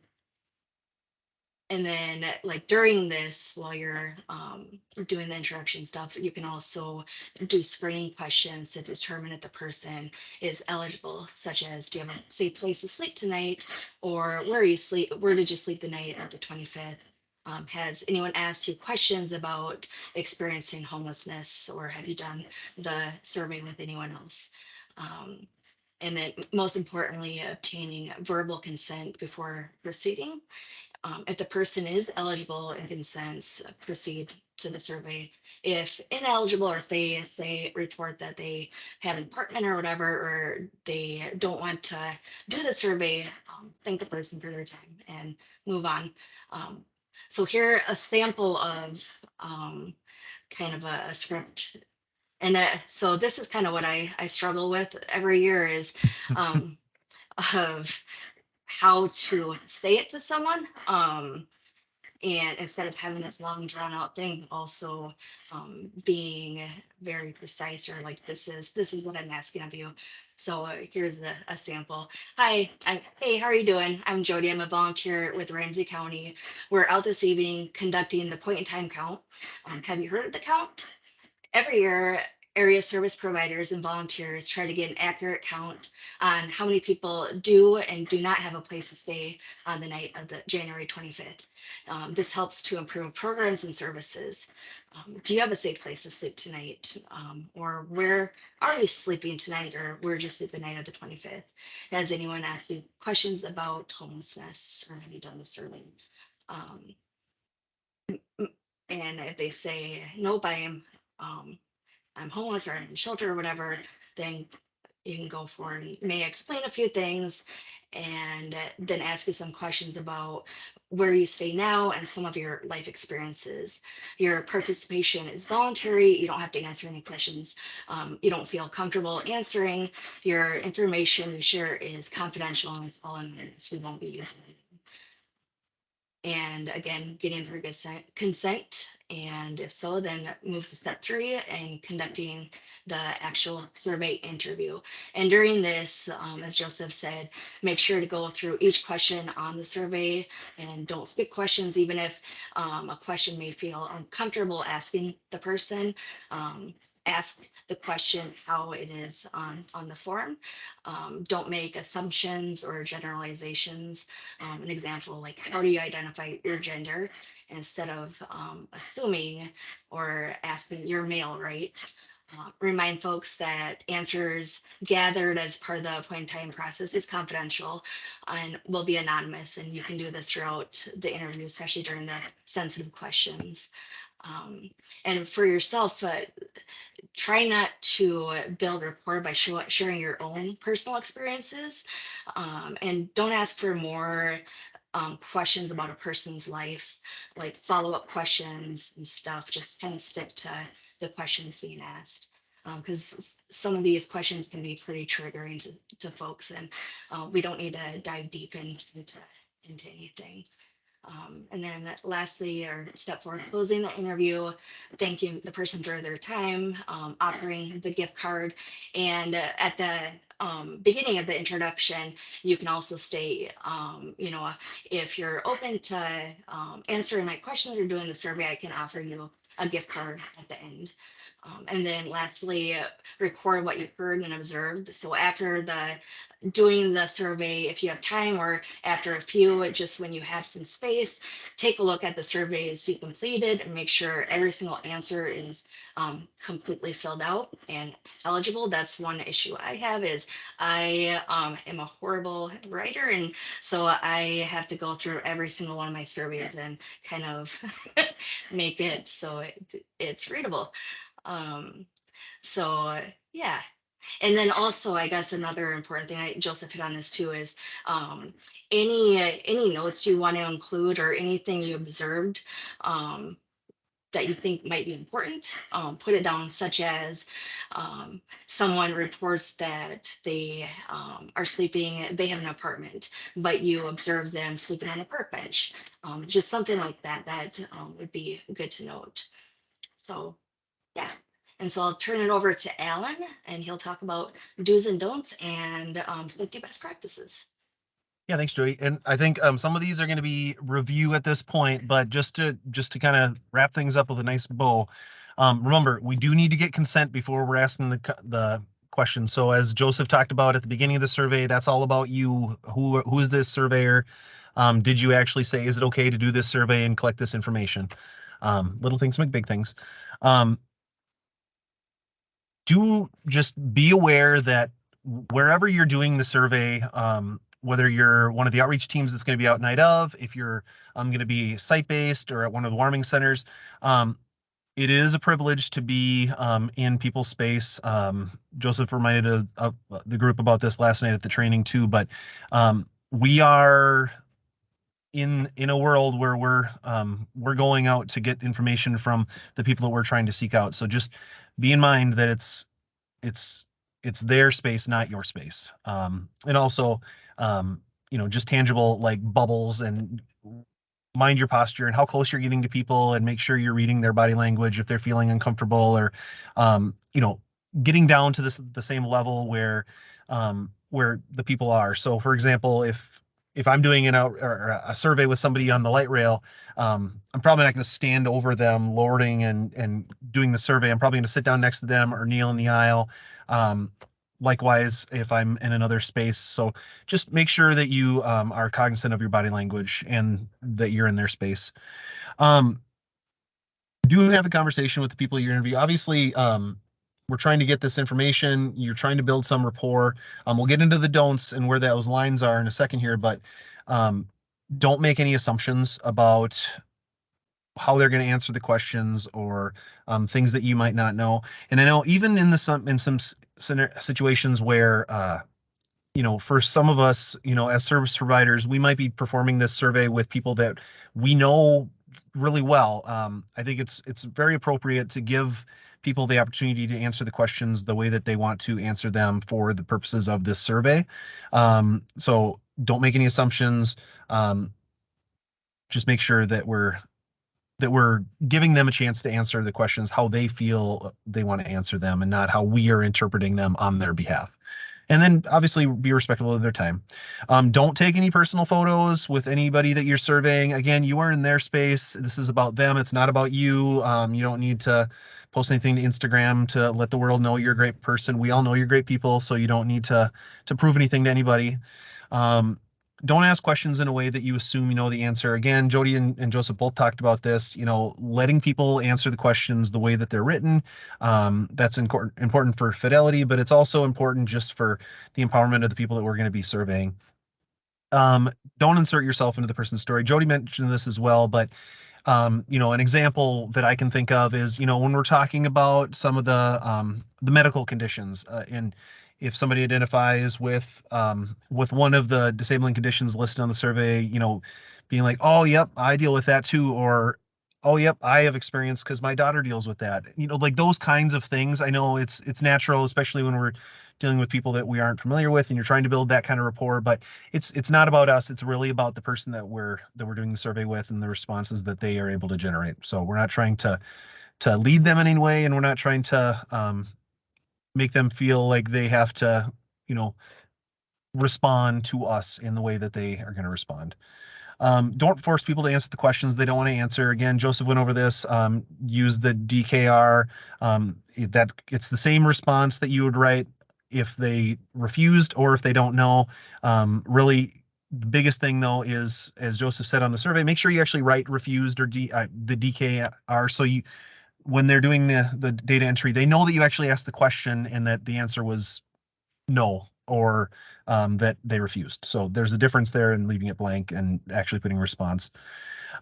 and then like during this, while you're um, doing the introduction stuff, you can also do screening questions to determine if the person is eligible, such as do you have a safe place to sleep tonight? Or where are you sleep? Where did you sleep the night of the 25th? Um, has anyone asked you questions about experiencing homelessness or have you done the survey with anyone else? Um, and then most importantly, obtaining verbal consent before proceeding. Um, if the person is eligible and consents, uh, proceed to the survey. If ineligible or if they say report that they have an apartment or whatever, or they don't want to do the survey, um, thank the person for their time and move on. Um, so here a sample of um, kind of a, a script. And uh, so this is kind of what I, I struggle with every year is [LAUGHS] um, of how to say it to someone. Um, and instead of having this long drawn out thing, also um, being very precise or like this is this is what I'm asking of you. So uh, here's a, a sample. Hi, I'm, hey, how are you doing? I'm Jody. I'm a volunteer with Ramsey County. We're out this evening conducting the point in time count. Um, have you heard of the count? Every year, area service providers and volunteers try to get an accurate count on how many people do and do not have a place to stay on the night of the January 25th. Um, this helps to improve programs and services. Um, do you have a safe place to sleep tonight? Um, or where are you sleeping tonight or where did you sleep the night of the 25th? Has anyone asked you questions about homelessness or have you done the survey? Um, and if they say, nope, I am, um, I'm homeless or in shelter or whatever, then you can go for and May explain a few things and uh, then ask you some questions about where you stay now and some of your life experiences. Your participation is voluntary. You don't have to answer any questions um, you don't feel comfortable answering. Your information you share is confidential and it's all anonymous. We won't be using it. And again, getting consent, consent, and if so, then move to step three and conducting the actual survey interview. And during this, um, as Joseph said, make sure to go through each question on the survey and don't skip questions, even if um, a question may feel uncomfortable asking the person. Um, ask the question how it is on, on the form. Um, don't make assumptions or generalizations. Um, an example, like how do you identify your gender instead of um, assuming or asking your male, right? Uh, remind folks that answers gathered as part of the point in time process is confidential and will be anonymous. And you can do this throughout the interview, especially during the sensitive questions. Um, and for yourself, uh, try not to build rapport by sharing your own personal experiences um, and don't ask for more um, questions about a person's life, like follow-up questions and stuff. Just kind of stick to the questions being asked. Because some of these questions can be pretty triggering to, to folks and uh, we don't need to dive deep in, into, into anything. Um, and then lastly, or step four, closing the interview, thanking the person for their time, um, offering the gift card. And uh, at the um, beginning of the introduction, you can also state, um, you know, if you're open to um, answering my questions or doing the survey, I can offer you a gift card at the end. Um, and then lastly, record what you heard and observed. So after the doing the survey, if you have time or after a few, just when you have some space, take a look at the surveys you completed and make sure every single answer is um, completely filled out and eligible. That's one issue I have is I um, am a horrible writer. And so I have to go through every single one of my surveys and kind of [LAUGHS] make it so it, it's readable. Um, so yeah, and then also, I guess another important thing, I, Joseph hit on this too, is um, any uh, any notes you want to include or anything you observed um, that you think might be important, um, put it down, such as um, someone reports that they um, are sleeping, they have an apartment, but you observe them sleeping on a park bench. Um, just something like that, that um, would be good to note. So, yeah. And so I'll turn it over to Alan and he'll talk about do's and don'ts and um, safety best practices. Yeah, thanks, Jody. And I think um, some of these are going to be review at this point, but just to just to kind of wrap things up with a nice bow. Um, remember, we do need to get consent before we're asking the the question. So as Joseph talked about at the beginning of the survey, that's all about you. Who who is this surveyor? Um, did you actually say is it okay to do this survey and collect this information? Um, little things make big things. Um, do just be aware that wherever you're doing the survey, um, whether you're one of the outreach teams that's going to be out night of, if you're um, going to be site based or at one of the warming centers, um, it is a privilege to be um, in people's space. Um, Joseph reminded us, of the group about this last night at the training too, but um, we are in in a world where we're um, we're going out to get information from the people that we're trying to seek out. So just be in mind that it's it's it's their space, not your space. Um, and also, um, you know, just tangible like bubbles and mind your posture and how close you're getting to people and make sure you're reading their body language if they're feeling uncomfortable or um, you know getting down to this the same level where um, where the people are so for example if if i'm doing an out or a survey with somebody on the light rail um, i'm probably not going to stand over them lording and and doing the survey. I'm probably going to sit down next to them or kneel in the aisle. Um, likewise if i'm in another space. So just make sure that you um, are cognizant of your body language and that you're in their space. Um, do have a conversation with the people you interview. Obviously um, we're trying to get this information you're trying to build some rapport um, we'll get into the don'ts and where those lines are in a second here but um, don't make any assumptions about how they're going to answer the questions or um, things that you might not know. And I know even in the some in some situations where uh, you know, for some of us, you know, as service providers, we might be performing this survey with people that we know really well. Um, I think it's it's very appropriate to give people the opportunity to answer the questions the way that they want to answer them for the purposes of this survey. Um, so don't make any assumptions. Um, just make sure that we're that we're giving them a chance to answer the questions how they feel they want to answer them and not how we are interpreting them on their behalf. And then obviously be respectful of their time. Um, don't take any personal photos with anybody that you're surveying. Again you are in their space. This is about them. It's not about you. Um, you don't need to post anything to instagram to let the world know you're a great person we all know you're great people so you don't need to to prove anything to anybody um, don't ask questions in a way that you assume you know the answer. Again, Jody and, and Joseph both talked about this, you know, letting people answer the questions the way that they're written. Um, that's important important for fidelity, but it's also important just for the empowerment of the people that we're going to be surveying. Um, don't insert yourself into the person's story. Jody mentioned this as well, but um, you know, an example that I can think of is, you know, when we're talking about some of the um, the medical conditions uh, and if somebody identifies with um, with one of the disabling conditions listed on the survey, you know, being like, oh, yep, I deal with that too, or oh, yep, I have experience because my daughter deals with that. You know, like those kinds of things. I know it's it's natural, especially when we're dealing with people that we aren't familiar with, and you're trying to build that kind of rapport. But it's it's not about us. It's really about the person that we're that we're doing the survey with and the responses that they are able to generate. So we're not trying to to lead them in any way, and we're not trying to um, make them feel like they have to, you know, respond to us in the way that they are going to respond. Um, don't force people to answer the questions they don't want to answer. Again, Joseph went over this. Um, use the DKR. Um, that it's the same response that you would write if they refused or if they don't know. Um, really, the biggest thing though is, as Joseph said on the survey, make sure you actually write refused or D, uh, the DKR so you when they're doing the the data entry, they know that you actually asked the question and that the answer was no or um, that they refused. So there's a difference there in leaving it blank and actually putting a response.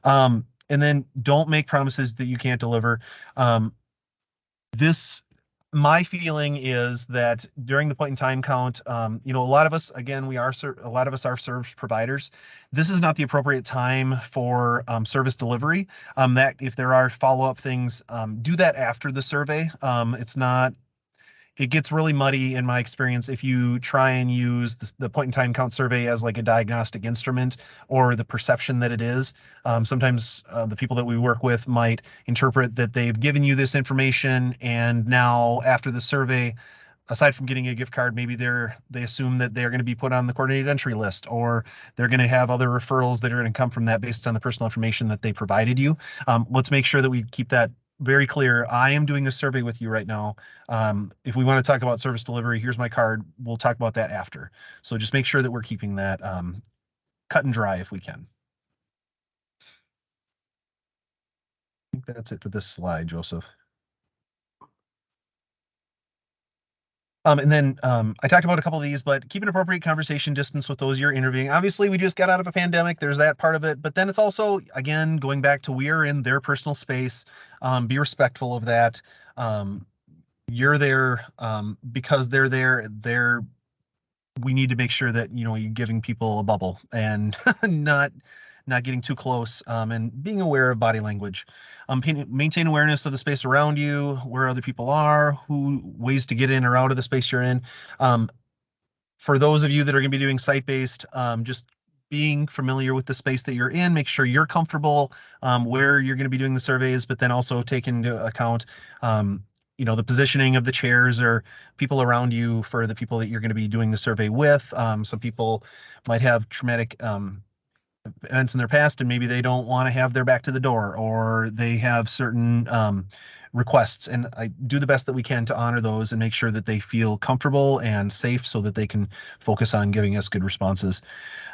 Um, and then don't make promises that you can't deliver. Um, this my feeling is that during the point in time count, um, you know, a lot of us, again, we are a lot of us are service providers. This is not the appropriate time for um, service delivery. Um, that if there are follow up things, um, do that after the survey. Um, it's not it gets really muddy in my experience if you try and use the, the, point in time count survey as like a diagnostic instrument or the perception that it is. Um, sometimes uh, the people that we work with might interpret that they've given you this information and now after the survey, aside from getting a gift card, maybe they're they assume that they're going to be put on the coordinated entry list or they're going to have other referrals that are going to come from that based on the personal information that they provided you. Um, let's make sure that we keep that very clear. I am doing a survey with you right now. Um, if we want to talk about service delivery, here's my card. We'll talk about that after. So just make sure that we're keeping that um, cut and dry if we can. I think that's it for this slide, Joseph. Um, and then um, I talked about a couple of these, but keep an appropriate conversation distance with those you're interviewing. Obviously, we just got out of a pandemic. There's that part of it. But then it's also, again, going back to we are in their personal space. Um, be respectful of that. Um, you're there um, because they're there. They're we need to make sure that you know you're giving people a bubble and [LAUGHS] not not getting too close, um, and being aware of body language. Um, maintain awareness of the space around you, where other people are, who ways to get in or out of the space you're in. Um, for those of you that are going to be doing site-based, um, just being familiar with the space that you're in, make sure you're comfortable um, where you're going to be doing the surveys, but then also take into account, um, you know, the positioning of the chairs or people around you for the people that you're going to be doing the survey with. Um, some people might have traumatic um, events in their past and maybe they don't want to have their back to the door or they have certain um, requests. And i do the best that we can to honor those and make sure that they feel comfortable and safe so that they can focus on giving us good responses.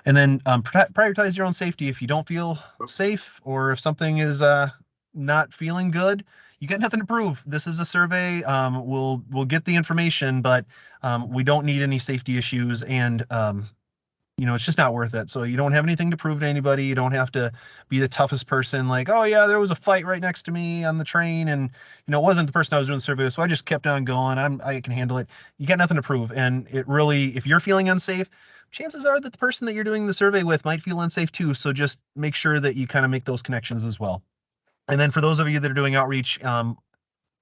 And then um, prioritize your own safety. If you don't feel safe or if something is uh, not feeling good you got nothing to prove. This is a survey um, we'll we'll get the information but um, we don't need any safety issues and um, you know, it's just not worth it. So you don't have anything to prove to anybody. You don't have to be the toughest person like, oh yeah, there was a fight right next to me on the train and you know, it wasn't the person I was doing the survey with. So I just kept on going. I'm I can handle it. You got nothing to prove. And it really, if you're feeling unsafe, chances are that the person that you're doing the survey with might feel unsafe too. So just make sure that you kind of make those connections as well. And then for those of you that are doing outreach, um,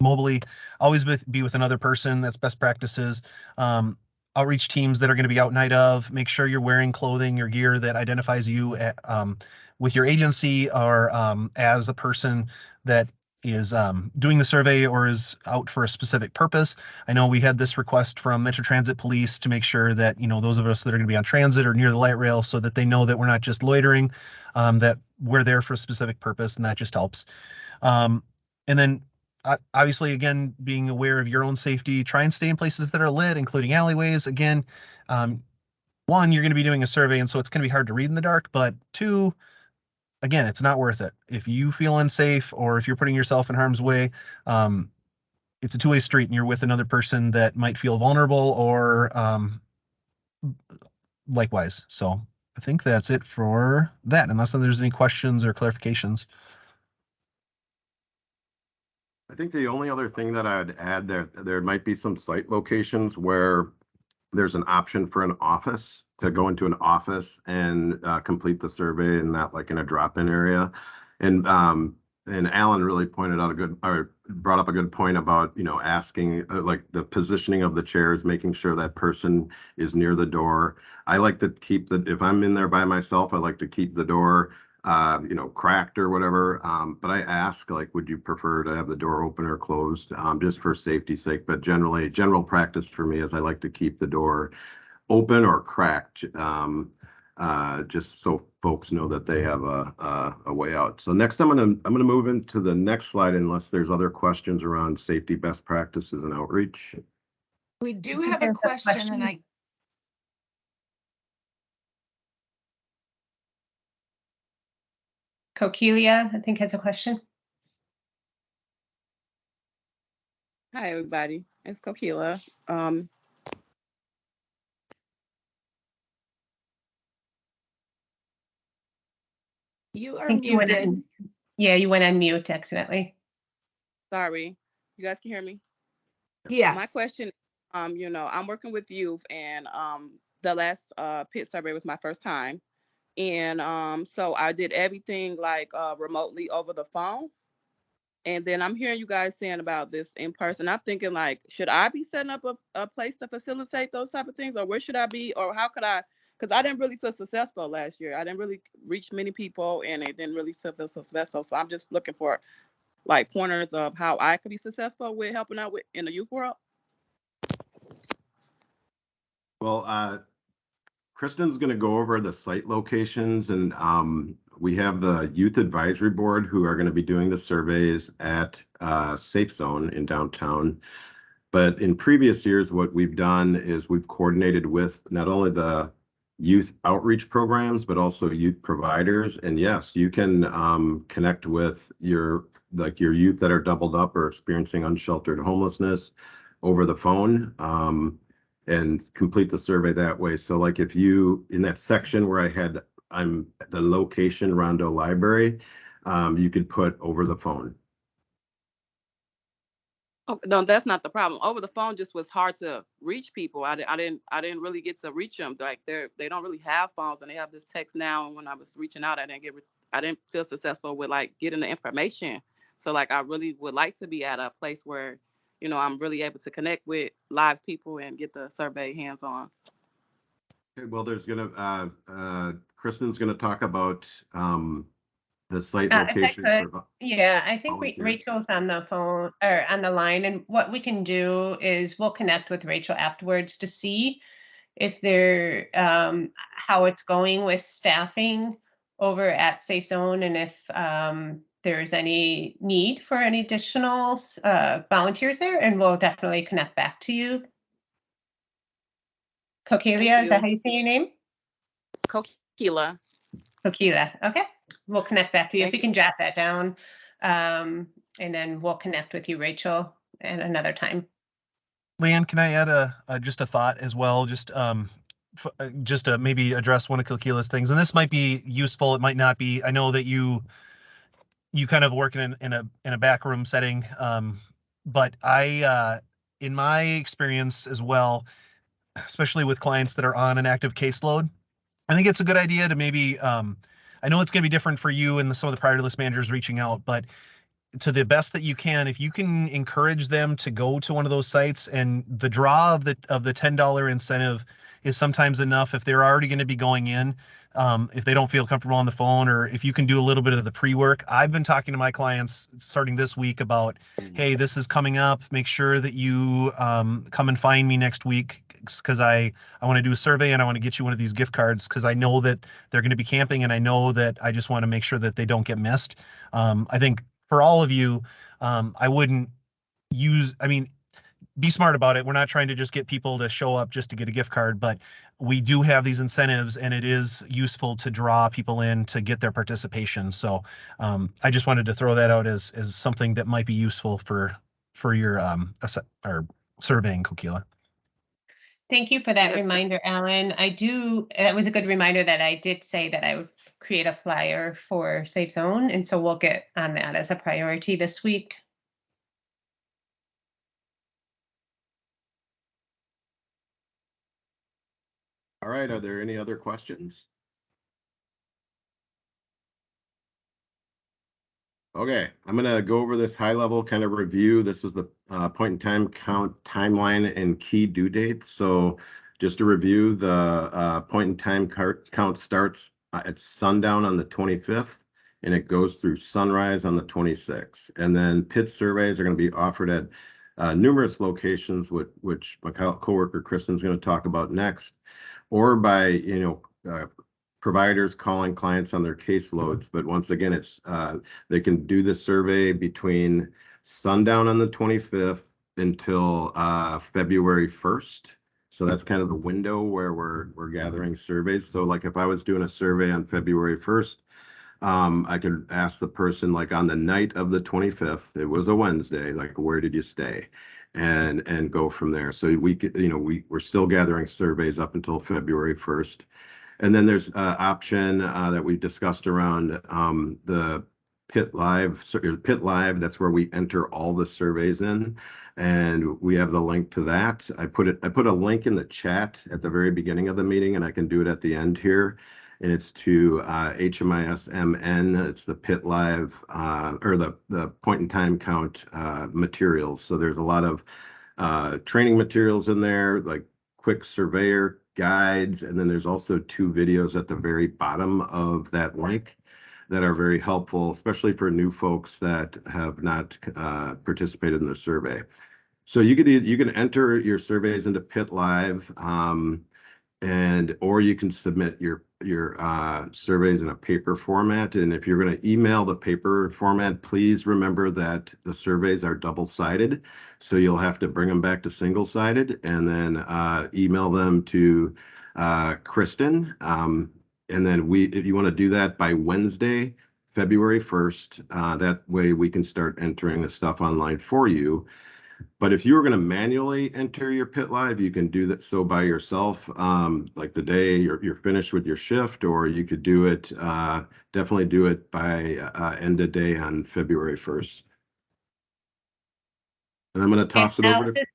mobily, always with, be with another person. That's best practices. Um, outreach teams that are going to be out night of. Make sure you're wearing clothing or gear that identifies you at, um, with your agency or um, as a person that is um, doing the survey or is out for a specific purpose. I know we had this request from Metro Transit Police to make sure that you know those of us that are going to be on transit or near the light rail, so that they know that we're not just loitering, um, that we're there for a specific purpose, and that just helps. Um, and then obviously, again, being aware of your own safety, try and stay in places that are lit, including alleyways. Again, um, one, you're going to be doing a survey, and so it's going to be hard to read in the dark. But two, again, it's not worth it. If you feel unsafe or if you're putting yourself in harm's way, um, it's a two-way street, and you're with another person that might feel vulnerable or um, likewise. So I think that's it for that, unless there's any questions or clarifications. I think the only other thing that I'd add there, there might be some site locations where there's an option for an office to go into an office and uh, complete the survey and not like in a drop-in area. And um, and Alan really pointed out a good or brought up a good point about you know asking uh, like the positioning of the chairs, making sure that person is near the door. I like to keep the if I'm in there by myself, I like to keep the door uh, you know, cracked or whatever. Um, but I ask, like, would you prefer to have the door open or closed, um, just for safety's sake? But generally, general practice for me is I like to keep the door open or cracked, um, uh, just so folks know that they have a, a, a way out. So next, I'm gonna I'm gonna move into the next slide unless there's other questions around safety best practices and outreach. We do have a there's a question and. I, Coquelia, I think has a question. Hi, everybody. It's Kokila. Um, you are think you went muted. on, yeah, you went on mute accidentally. sorry, you guys can hear me? Yeah. My question, um, you know, I'm working with youth and, um, the last, uh, pit survey was my first time. And, um, so I did everything like, uh, remotely over the phone. And then I'm hearing you guys saying about this in person. I'm thinking like, should I be setting up a, a place to facilitate those type of things? Or where should I be? Or how could I? Because I didn't really feel successful last year. I didn't really reach many people and it didn't really feel successful. So I'm just looking for like pointers of how I could be successful with helping out with in the youth world. Well, uh, Kristen's gonna go over the site locations and, um, we have the Youth Advisory Board who are gonna be doing the surveys at, uh, Safe Zone in downtown. But in previous years, what we've done is we've coordinated with not only the youth outreach programs, but also youth providers. And yes, you can, um, connect with your, like your youth that are doubled up or experiencing unsheltered homelessness over the phone. Um, and complete the survey that way. So like if you, in that section where I had, I'm the location Rondo Library, um, you could put over the phone. Oh, no, that's not the problem. Over the phone just was hard to reach people. I, I didn't I didn't really get to reach them. Like they're they don't really have phones and they have this text now. And when I was reaching out, I didn't get I didn't feel successful with like getting the information. So like I really would like to be at a place where, you know, I'm really able to connect with live people and get the survey hands on. Okay, well, there's gonna, uh, uh, Kristen's gonna talk about, um, the site Uh, if I locations. could, for- Yeah, I think Ra- Volunteers. Rachel's on the phone or on the line, and what we can do is we'll connect with Rachel afterwards to see if there, um, how it's going with staffing over at Safe Zone and if, um, there's any need for any additional, uh, volunteers there, and we'll definitely connect back to you. Cokelia, is that how you say your name? Kokila. Coquila, okay. We'll connect back to you. If Thank you you. can jot that down. Um, and then we'll connect with you, Rachel, at another time. Leanne, can I add a, a just a thought as well? Just um, f- uh, just to maybe address one of Kokila's things, and this might be useful. It might not be. I know that you you kind of work in in a in a back room setting, um, but I uh, in my experience as well, especially with clients that are on an active caseload, I think it's a good idea to maybe. Um, I know it's going to be different for you and the, some of the priority list managers reaching out, but to the best that you can if you can encourage them to go to one of those sites and the draw of the of the $10 incentive is sometimes enough. If they're already going to be going in um, if they don't feel comfortable on the phone or if you can do a little bit of the pre-work. I've been talking to my clients starting this week about hey this is coming up. Make sure that you um, come and find me next week because i i want to do a survey and i want to get you one of these gift cards because i know that they're going to be camping and i know that i just want to make sure that they don't get missed. Um, i think for all of you, um, I wouldn't use, I mean, be smart about it. We're not trying to just get people to show up just to get a gift card, but we do have these incentives and it is useful to draw people in to get their participation. So um, I just wanted to throw that out as, as something that might be useful for, for your um, asse- or surveying Kokila. Thank you for that Yes. reminder, Alan. I do, that was a good reminder that I did say that I would create a flyer for Safe Zone, and so we'll get on that as a priority this week. All right, are there any other questions? Okay, I'm gonna go over this high level kind of review. This is the uh, point in time count timeline and key due dates. So just to review, the uh, point in time count starts uh, at sundown on the 25th and it goes through sunrise on the 26th. And then pit surveys are going to be offered at uh, numerous locations, which, which my co- coworker Kristen's going to talk about next, or by, you know, uh, providers calling clients on their caseloads. But once again, it's, uh, they can do the survey between sundown on the 25th until uh, February 1st. So that's kind of the window where we're, we're gathering surveys. So like if I was doing a survey on February 1st, um, I could ask the person like on the night of the 25th, it was a Wednesday, like where did you stay? And, and go from there. So we you know, we, we're still gathering surveys up until February 1st. And then there's uh option uh, that we discussed around um, the Pit Live, Pit Live, that's where we enter all the surveys in. And we have the link to that. I put it, I put a link in the chat at the very beginning of the meeting and I can do it at the end here. And it's to uh, HMIS-MN, it's the Pit Live, uh, or the, the point in time count uh, materials. So there's a lot of uh, training materials in there, like quick surveyor guides, and then there's also two videos at the very bottom of that link that are very helpful, especially for new folks that have not uh, participated in the survey. So you e- you can enter your surveys into Pit Live, um, and, or you can submit your, your uh, surveys in a paper format. And if you're going to email the paper format, please remember that the surveys are double-sided. So you'll have to bring them back to single-sided and then uh, email them to uh, Kristen. Um, and then we, if you want to do that by Wednesday, February 1st, uh, that way we can start entering the stuff online for you. But if you were going to manually enter your pit live, you can do that so by yourself, um, like the day you're, you're finished with your shift, or you could do it, uh, definitely do it by uh, end of day on February 1st. And I'm going to toss it over to, just-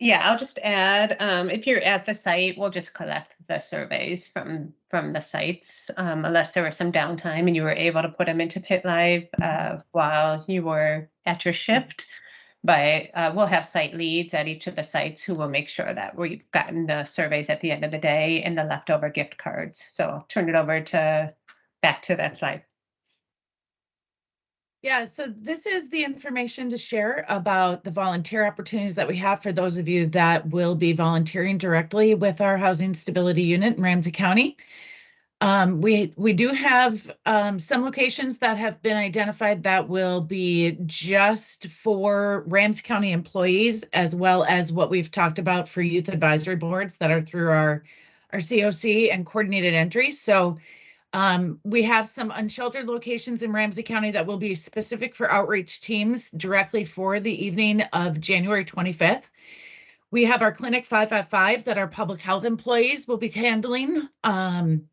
Yeah, I'll just add, um, if you're at the site, we'll just collect the surveys from, from the sites. Um, unless there was some downtime and you were able to put them into Pit Live, uh, while you were at your shift. But uh, we'll have site leads at each of the sites who will make sure that we've gotten the surveys at the end of the day and the leftover gift cards. So I'll turn it over to, back to that slide. Yeah, so this is the information to share about the volunteer opportunities that we have for those of you that will be volunteering directly with our Housing Stability Unit in Ramsey County. Um, we, we do have, um, some locations that have been identified that will be just for Ramsey County employees, as well as what we've talked about for youth advisory boards that are through our, our COC and coordinated entries. So, um, we have some unsheltered locations in Ramsey County that will be specific for outreach teams directly for the evening of January 25th. We have our Clinic 555 that our public health employees will be handling. Um,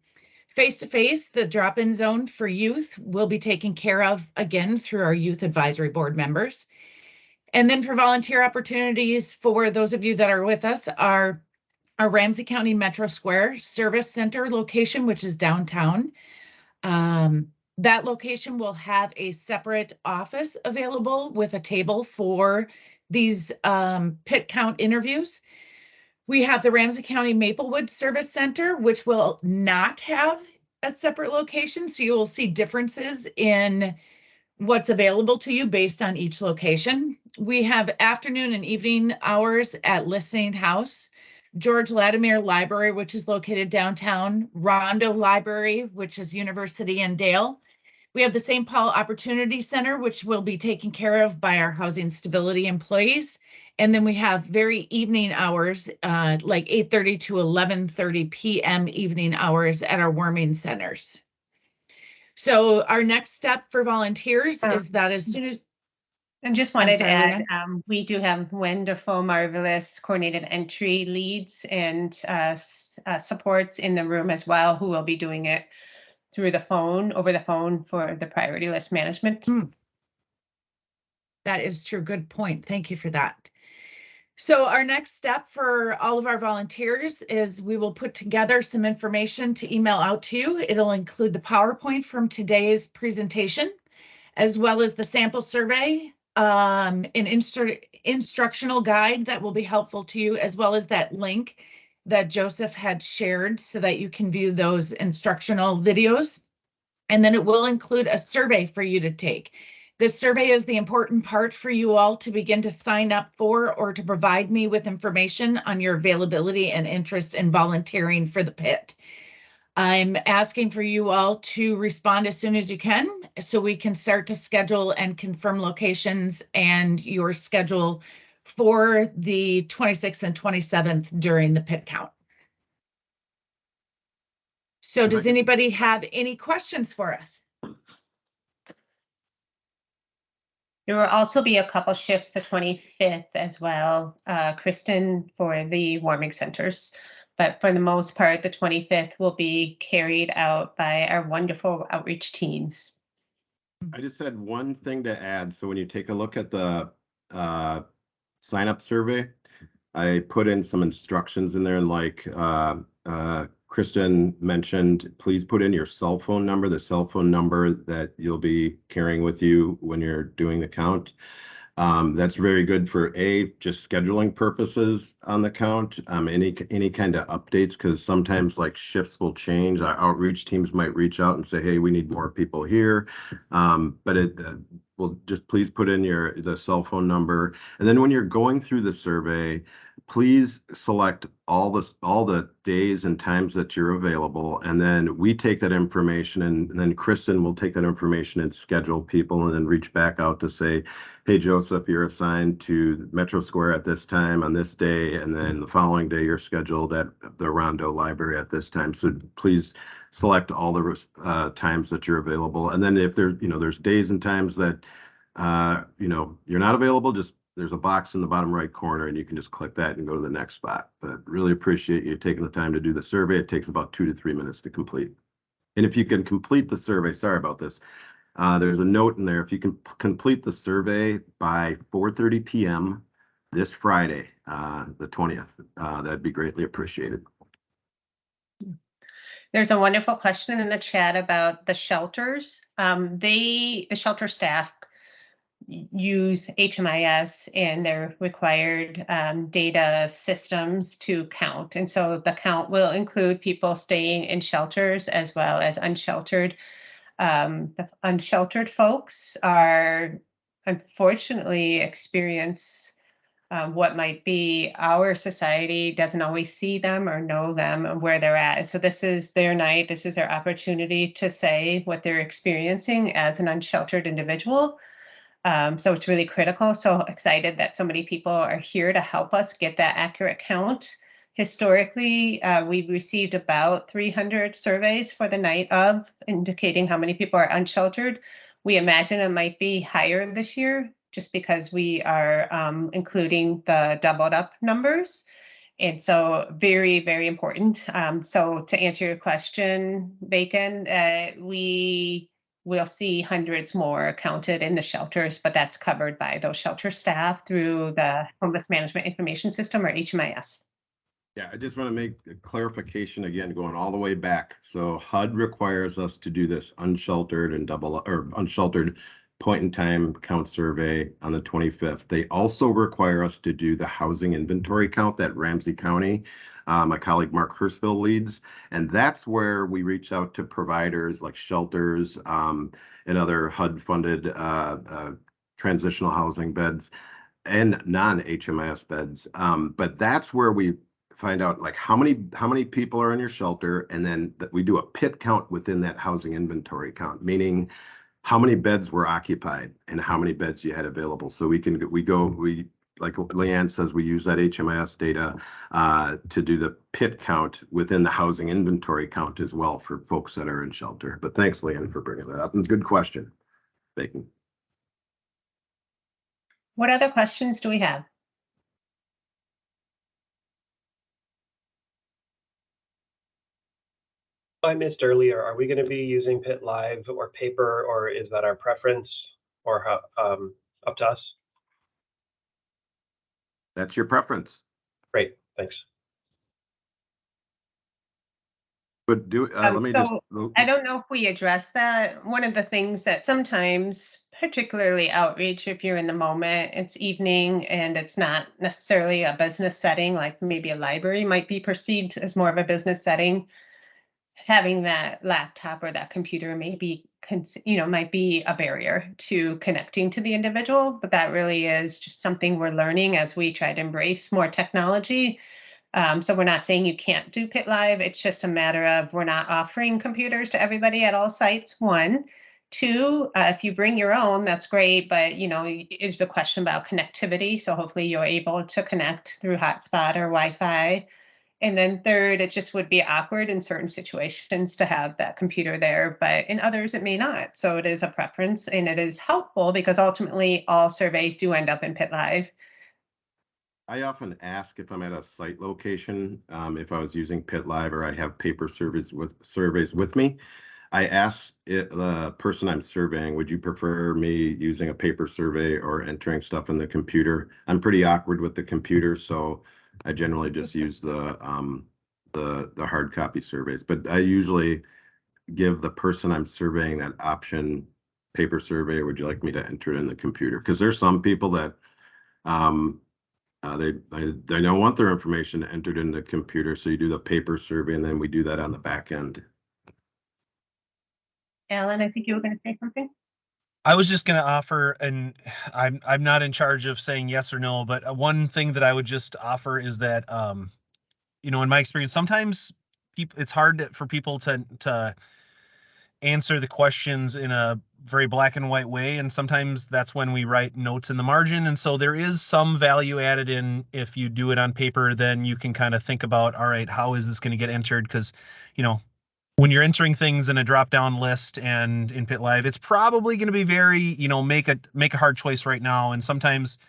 Face-to-face, the drop-in zone for youth will be taken care of again through our youth advisory board members. And then for volunteer opportunities, for those of you that are with us, our our Ramsey County Metro Square Service Center location, which is downtown. Um, that location will have a separate office available with a table for these um, pit count interviews. We have the Ramsey County Maplewood Service Center, which will not have a separate location. So you will see differences in what's available to you based on each location. We have afternoon and evening hours at Listening House. George Latimer Library, which is located downtown, Rondo Library, which is University and Dale. We have the St. Paul Opportunity Center, which will be taken care of by our housing stability employees. And then we have very evening hours, uh, like 8:30 to 11:30 p.m. evening hours at our warming centers. So our next step for volunteers Uh, is that as soon as, And just wanted to add, um, we do have wonderful, marvelous coordinated entry leads and, uh, uh, supports in the room as well, who will be doing it through the phone, over the phone for the priority list management. That is true. Good point. Thank you for that. So our next step for all of our volunteers is we will put together some information to email out to you. It'll include the PowerPoint from today's presentation, as well as the sample survey, um, an instru- instructional guide that will be helpful to you, as well as that link that Joseph had shared so that you can view those instructional videos. And then it will include a survey for you to take. This survey is the important part for you all to begin to sign up for or to provide me with information on your availability and interest in volunteering for the pit. I'm asking for you all to respond as soon as you can so we can start to schedule and confirm locations and your schedule for the 26th and 27th during the pit count. So does anybody have any questions for us? There will also be a couple shifts the twenty-fifth as well, uh, Kristen, for the warming centers. But for the most part, the twenty-fifth will be carried out by our wonderful outreach teams. I just had one thing to add. So when you take a look at the uh, sign up survey, I put in some instructions in there and like uh, uh, Kristen mentioned, please put in your cell phone number, the cell phone number that you'll be carrying with you when you're doing the count. Um, that's very good for A, just scheduling purposes on the count, um, any, any kind of updates, because sometimes like shifts will change. Our outreach teams might reach out and say, hey, we need more people here. Um, but it, uh, will just please put in your, the cell phone number. And then when you're going through the survey, please select all the, all the days and times that you're available. And then we take that information and and then Kristen will take that information and schedule people and then reach back out to say, hey, Joseph, you're assigned to Metro Square at this time on this day. And then the following day, you're scheduled at the Rondo Library at this time. So please select all the uh, times that you're available. And then if there's, you know, there's days and times that, uh, you know, you're not available, just there's a box in the bottom right corner and you can just click that and go to the next spot. But really appreciate you taking the time to do the survey. It takes about two to three minutes to complete. And if you can complete the survey, sorry about this, uh, there's a note in there. If you can complete the survey by 4:30 PM this Friday, uh, the 20th, uh, that'd be greatly appreciated. There's a wonderful question in the chat about the shelters. Um, they, the shelter staff use HMIS and their required um, data systems to count. And so the count will include people staying in shelters as well as unsheltered. Um, the unsheltered folks are unfortunately experience um, what might be our society doesn't always see them or know them and where they're at. So this is their night. This is their opportunity to say what they're experiencing as an unsheltered individual. Um, so it's really critical. So excited that so many people are here to help us get that accurate count. Historically, uh, we've received about 300 surveys for the night of indicating how many people are unsheltered. We imagine it might be higher this year just because we are um, including the doubled up numbers. And so very, very important. Um, so to answer your question, Bacon, uh, we will see hundreds more counted in the shelters, but that's covered by those shelter staff through the Homeless Management Information System or HMIS. Yeah, I just want to make a clarification again, going all the way back. So HUD requires us to do this unsheltered and double or unsheltered point in time count survey on the 25th. They also require us to do the housing inventory count that Ramsey County, uh, my colleague Mark Hurstville leads. And that's where we reach out to providers like shelters um, and other HUD funded uh, uh, transitional housing beds and non-HMIS beds. Um, but that's where we find out like how many how many people are in your shelter and then that we do a pit count within that housing inventory count meaning how many beds were occupied and how many beds you had available. So we can we go we like leanne says we use that hmis data uh, to do the pit count within the housing inventory count as well for folks that are in shelter. But thanks leanne for bringing that up. And good question bacon What other questions do we have? I missed earlier, are we going to be using Pit Live or paper, or is that our preference, or how, um, up to us? that's your preference Great, thanks. but do uh, Um, let me just so I don't know if we addressed that. One of the things that sometimes, particularly outreach, if you're in the moment, it's evening and it's not necessarily a business setting, like maybe a library might be perceived as more of a business setting. Having that laptop or that computer may be, you know, might be a barrier to connecting to the individual, but that really is just something we're learning as we try to embrace more technology. Um, so we're not saying you can't do Pit Live. It's just a matter of we're not offering computers to everybody at all sites. One, two, uh, if you bring your own, that's great. But you know, it's a question about connectivity. So hopefully you're able to connect through hotspot or Wi-Fi. And then third, it just would be awkward in certain situations to have that computer there, but in others it may not. So it is a preference and it is helpful because ultimately all surveys do end up in Pit Live. I often ask if I'm at a site location, um, if I was using Pit Live or I have paper surveys with surveys with me. I ask it, the person I'm surveying, would you prefer me using a paper survey or entering stuff in the computer? I'm pretty awkward with the computer, so I generally just use the um, the the hard copy surveys. But I usually give the person I'm surveying that option, paper survey, or would you like me to enter it in the computer? Because there's some people that um, uh, they, they, they don't want their information entered in the computer, so you do the paper survey and then we do that on the back end. Alan, I think you were going to say something. I was just going to offer, and I'm I'm not in charge of saying yes or no, but uh, one thing that I would just offer is that, um, you know, in my experience, sometimes people it's hard to, for people to to answer the questions in a very black and white way, and sometimes that's when we write notes in the margin, and so there is some value added in if you do it on paper, then you can kind of think about, all right, how is this going to get entered? Because, you know, when you're entering things in a drop down list and in pit live it's probably going to be very you know make a make a hard choice right now. And sometimes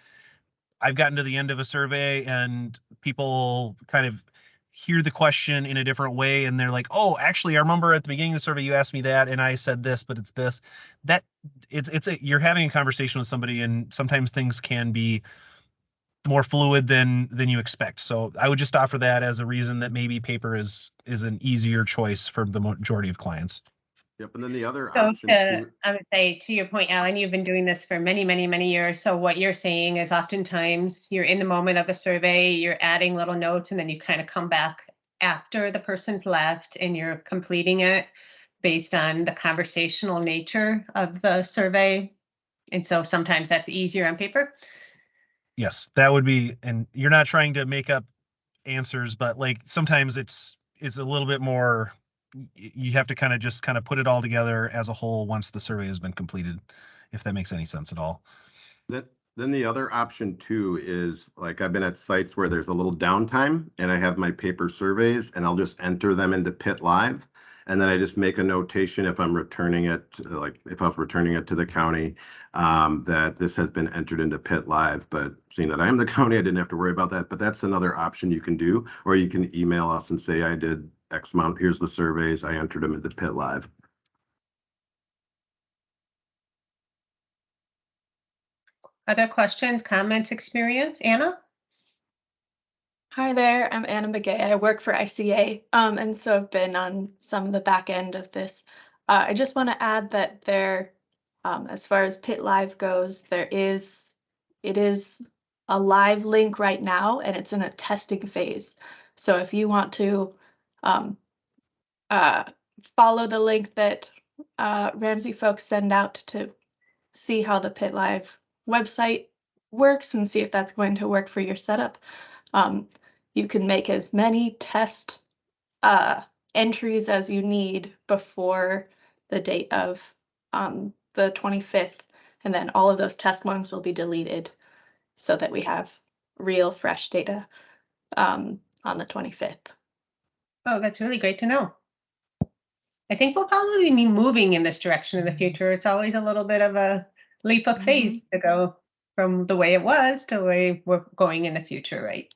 i've gotten to the end of a survey and people kind of hear the question in a different way and they're like oh actually i remember at the beginning of the survey you asked me that and i said this but it's this. That it's it's a you're having a conversation with somebody and sometimes things can be more fluid than than you expect. So I would just offer that as a reason that maybe paper is is an easier choice for the majority of clients. Yep, and then the other So option to, too, I would say, to your point, Alan, you've been doing this for many, many, many years. So what you're saying is oftentimes you're in the moment of the survey, you're adding little notes, and then you kind of come back after the person's left and you're completing it based on the conversational nature of the survey. And so sometimes that's easier on paper. Yes, that would be, and you're not trying to make up answers, but like sometimes it's, it's a little bit more, you have to kind of just kind of put it all together as a whole once the survey has been completed, if that makes any sense at all. Then, then the other option too is like I've been at sites where there's a little downtime and I have my paper surveys and I'll just enter them into Pit Live. And then I just make a notation if I'm returning it, like if I was returning it to the county, um, that this has been entered into Pit Live. But seeing that I am the [LAUGHS] county, I didn't have to worry about that. But that's another option you can do, or you can email us and say I did X amount. Here's the surveys. I entered them into Pit Live. Other questions, comments, experience? Anna? Hi there, I'm Anna McGay. I work for ICA, um, and so I've been on some of the back end of this. Uh, I just want to add that there, um, as far as Pit Live goes, there is, it is a live link right now, and it's in a testing phase. So if you want to, um, uh, follow the link that uh, Ramsey folks send out to see how the Pit Live website works and see if that's going to work for your setup. Um, you can make as many test uh, entries as you need before the date of um, the 25th. And then all of those test ones will be deleted so that we have real fresh data um, on the 25th. Oh, that's really great to know. I think we'll probably be moving in this direction in the future. It's always a little bit of a leap of faith to go from the way it was to the way we're going in the future, right?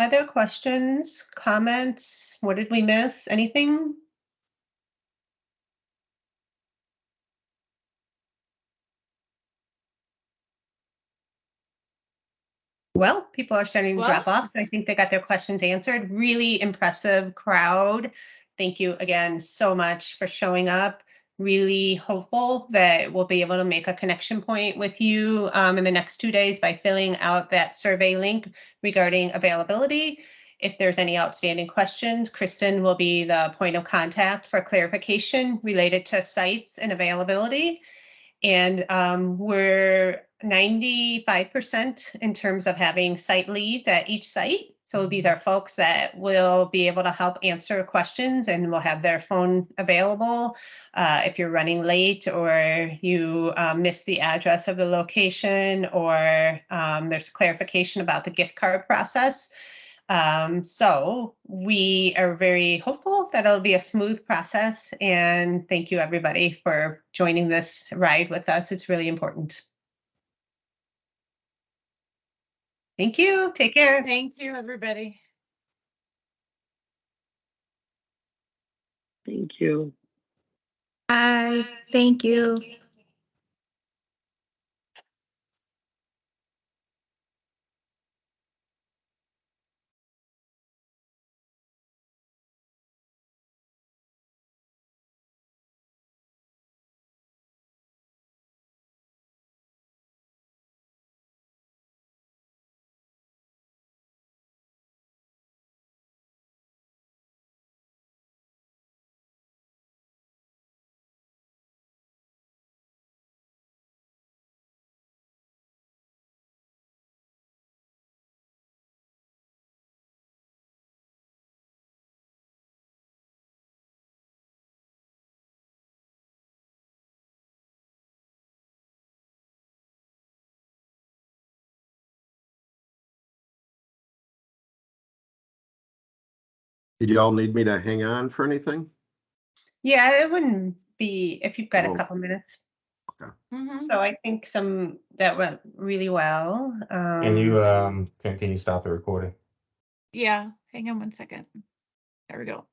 Other questions, comments? What did we miss? Anything? Well, people are starting to drop off. So I think they got their questions answered. Really impressive crowd. Thank you again so much for showing up. Really hopeful that we'll be able to make a connection point with you um, in the next two days by filling out that survey link regarding availability. If there's any outstanding questions, Kristen will be the point of contact for clarification related to sites and availability. And um, we're ninety-five percent in terms of having site leads at each site. So these are folks that will be able to help answer questions and will have their phone available. Uh, if you're running late or you um, missed the address of the location or um, there's clarification about the gift card process. Um, so we are very hopeful that it'll be a smooth process and thank you everybody for joining this ride with us. It's really important. Thank you. Take care. Thank you, everybody. Thank you. Bye. Thank you. Did you all need me to hang on for anything? Yeah, it wouldn't be if you've got a Oh. couple minutes. Mhm. So I think some that went really well. Um, Can you um can, can you stop the recording? Yeah, hang on one second. There we go.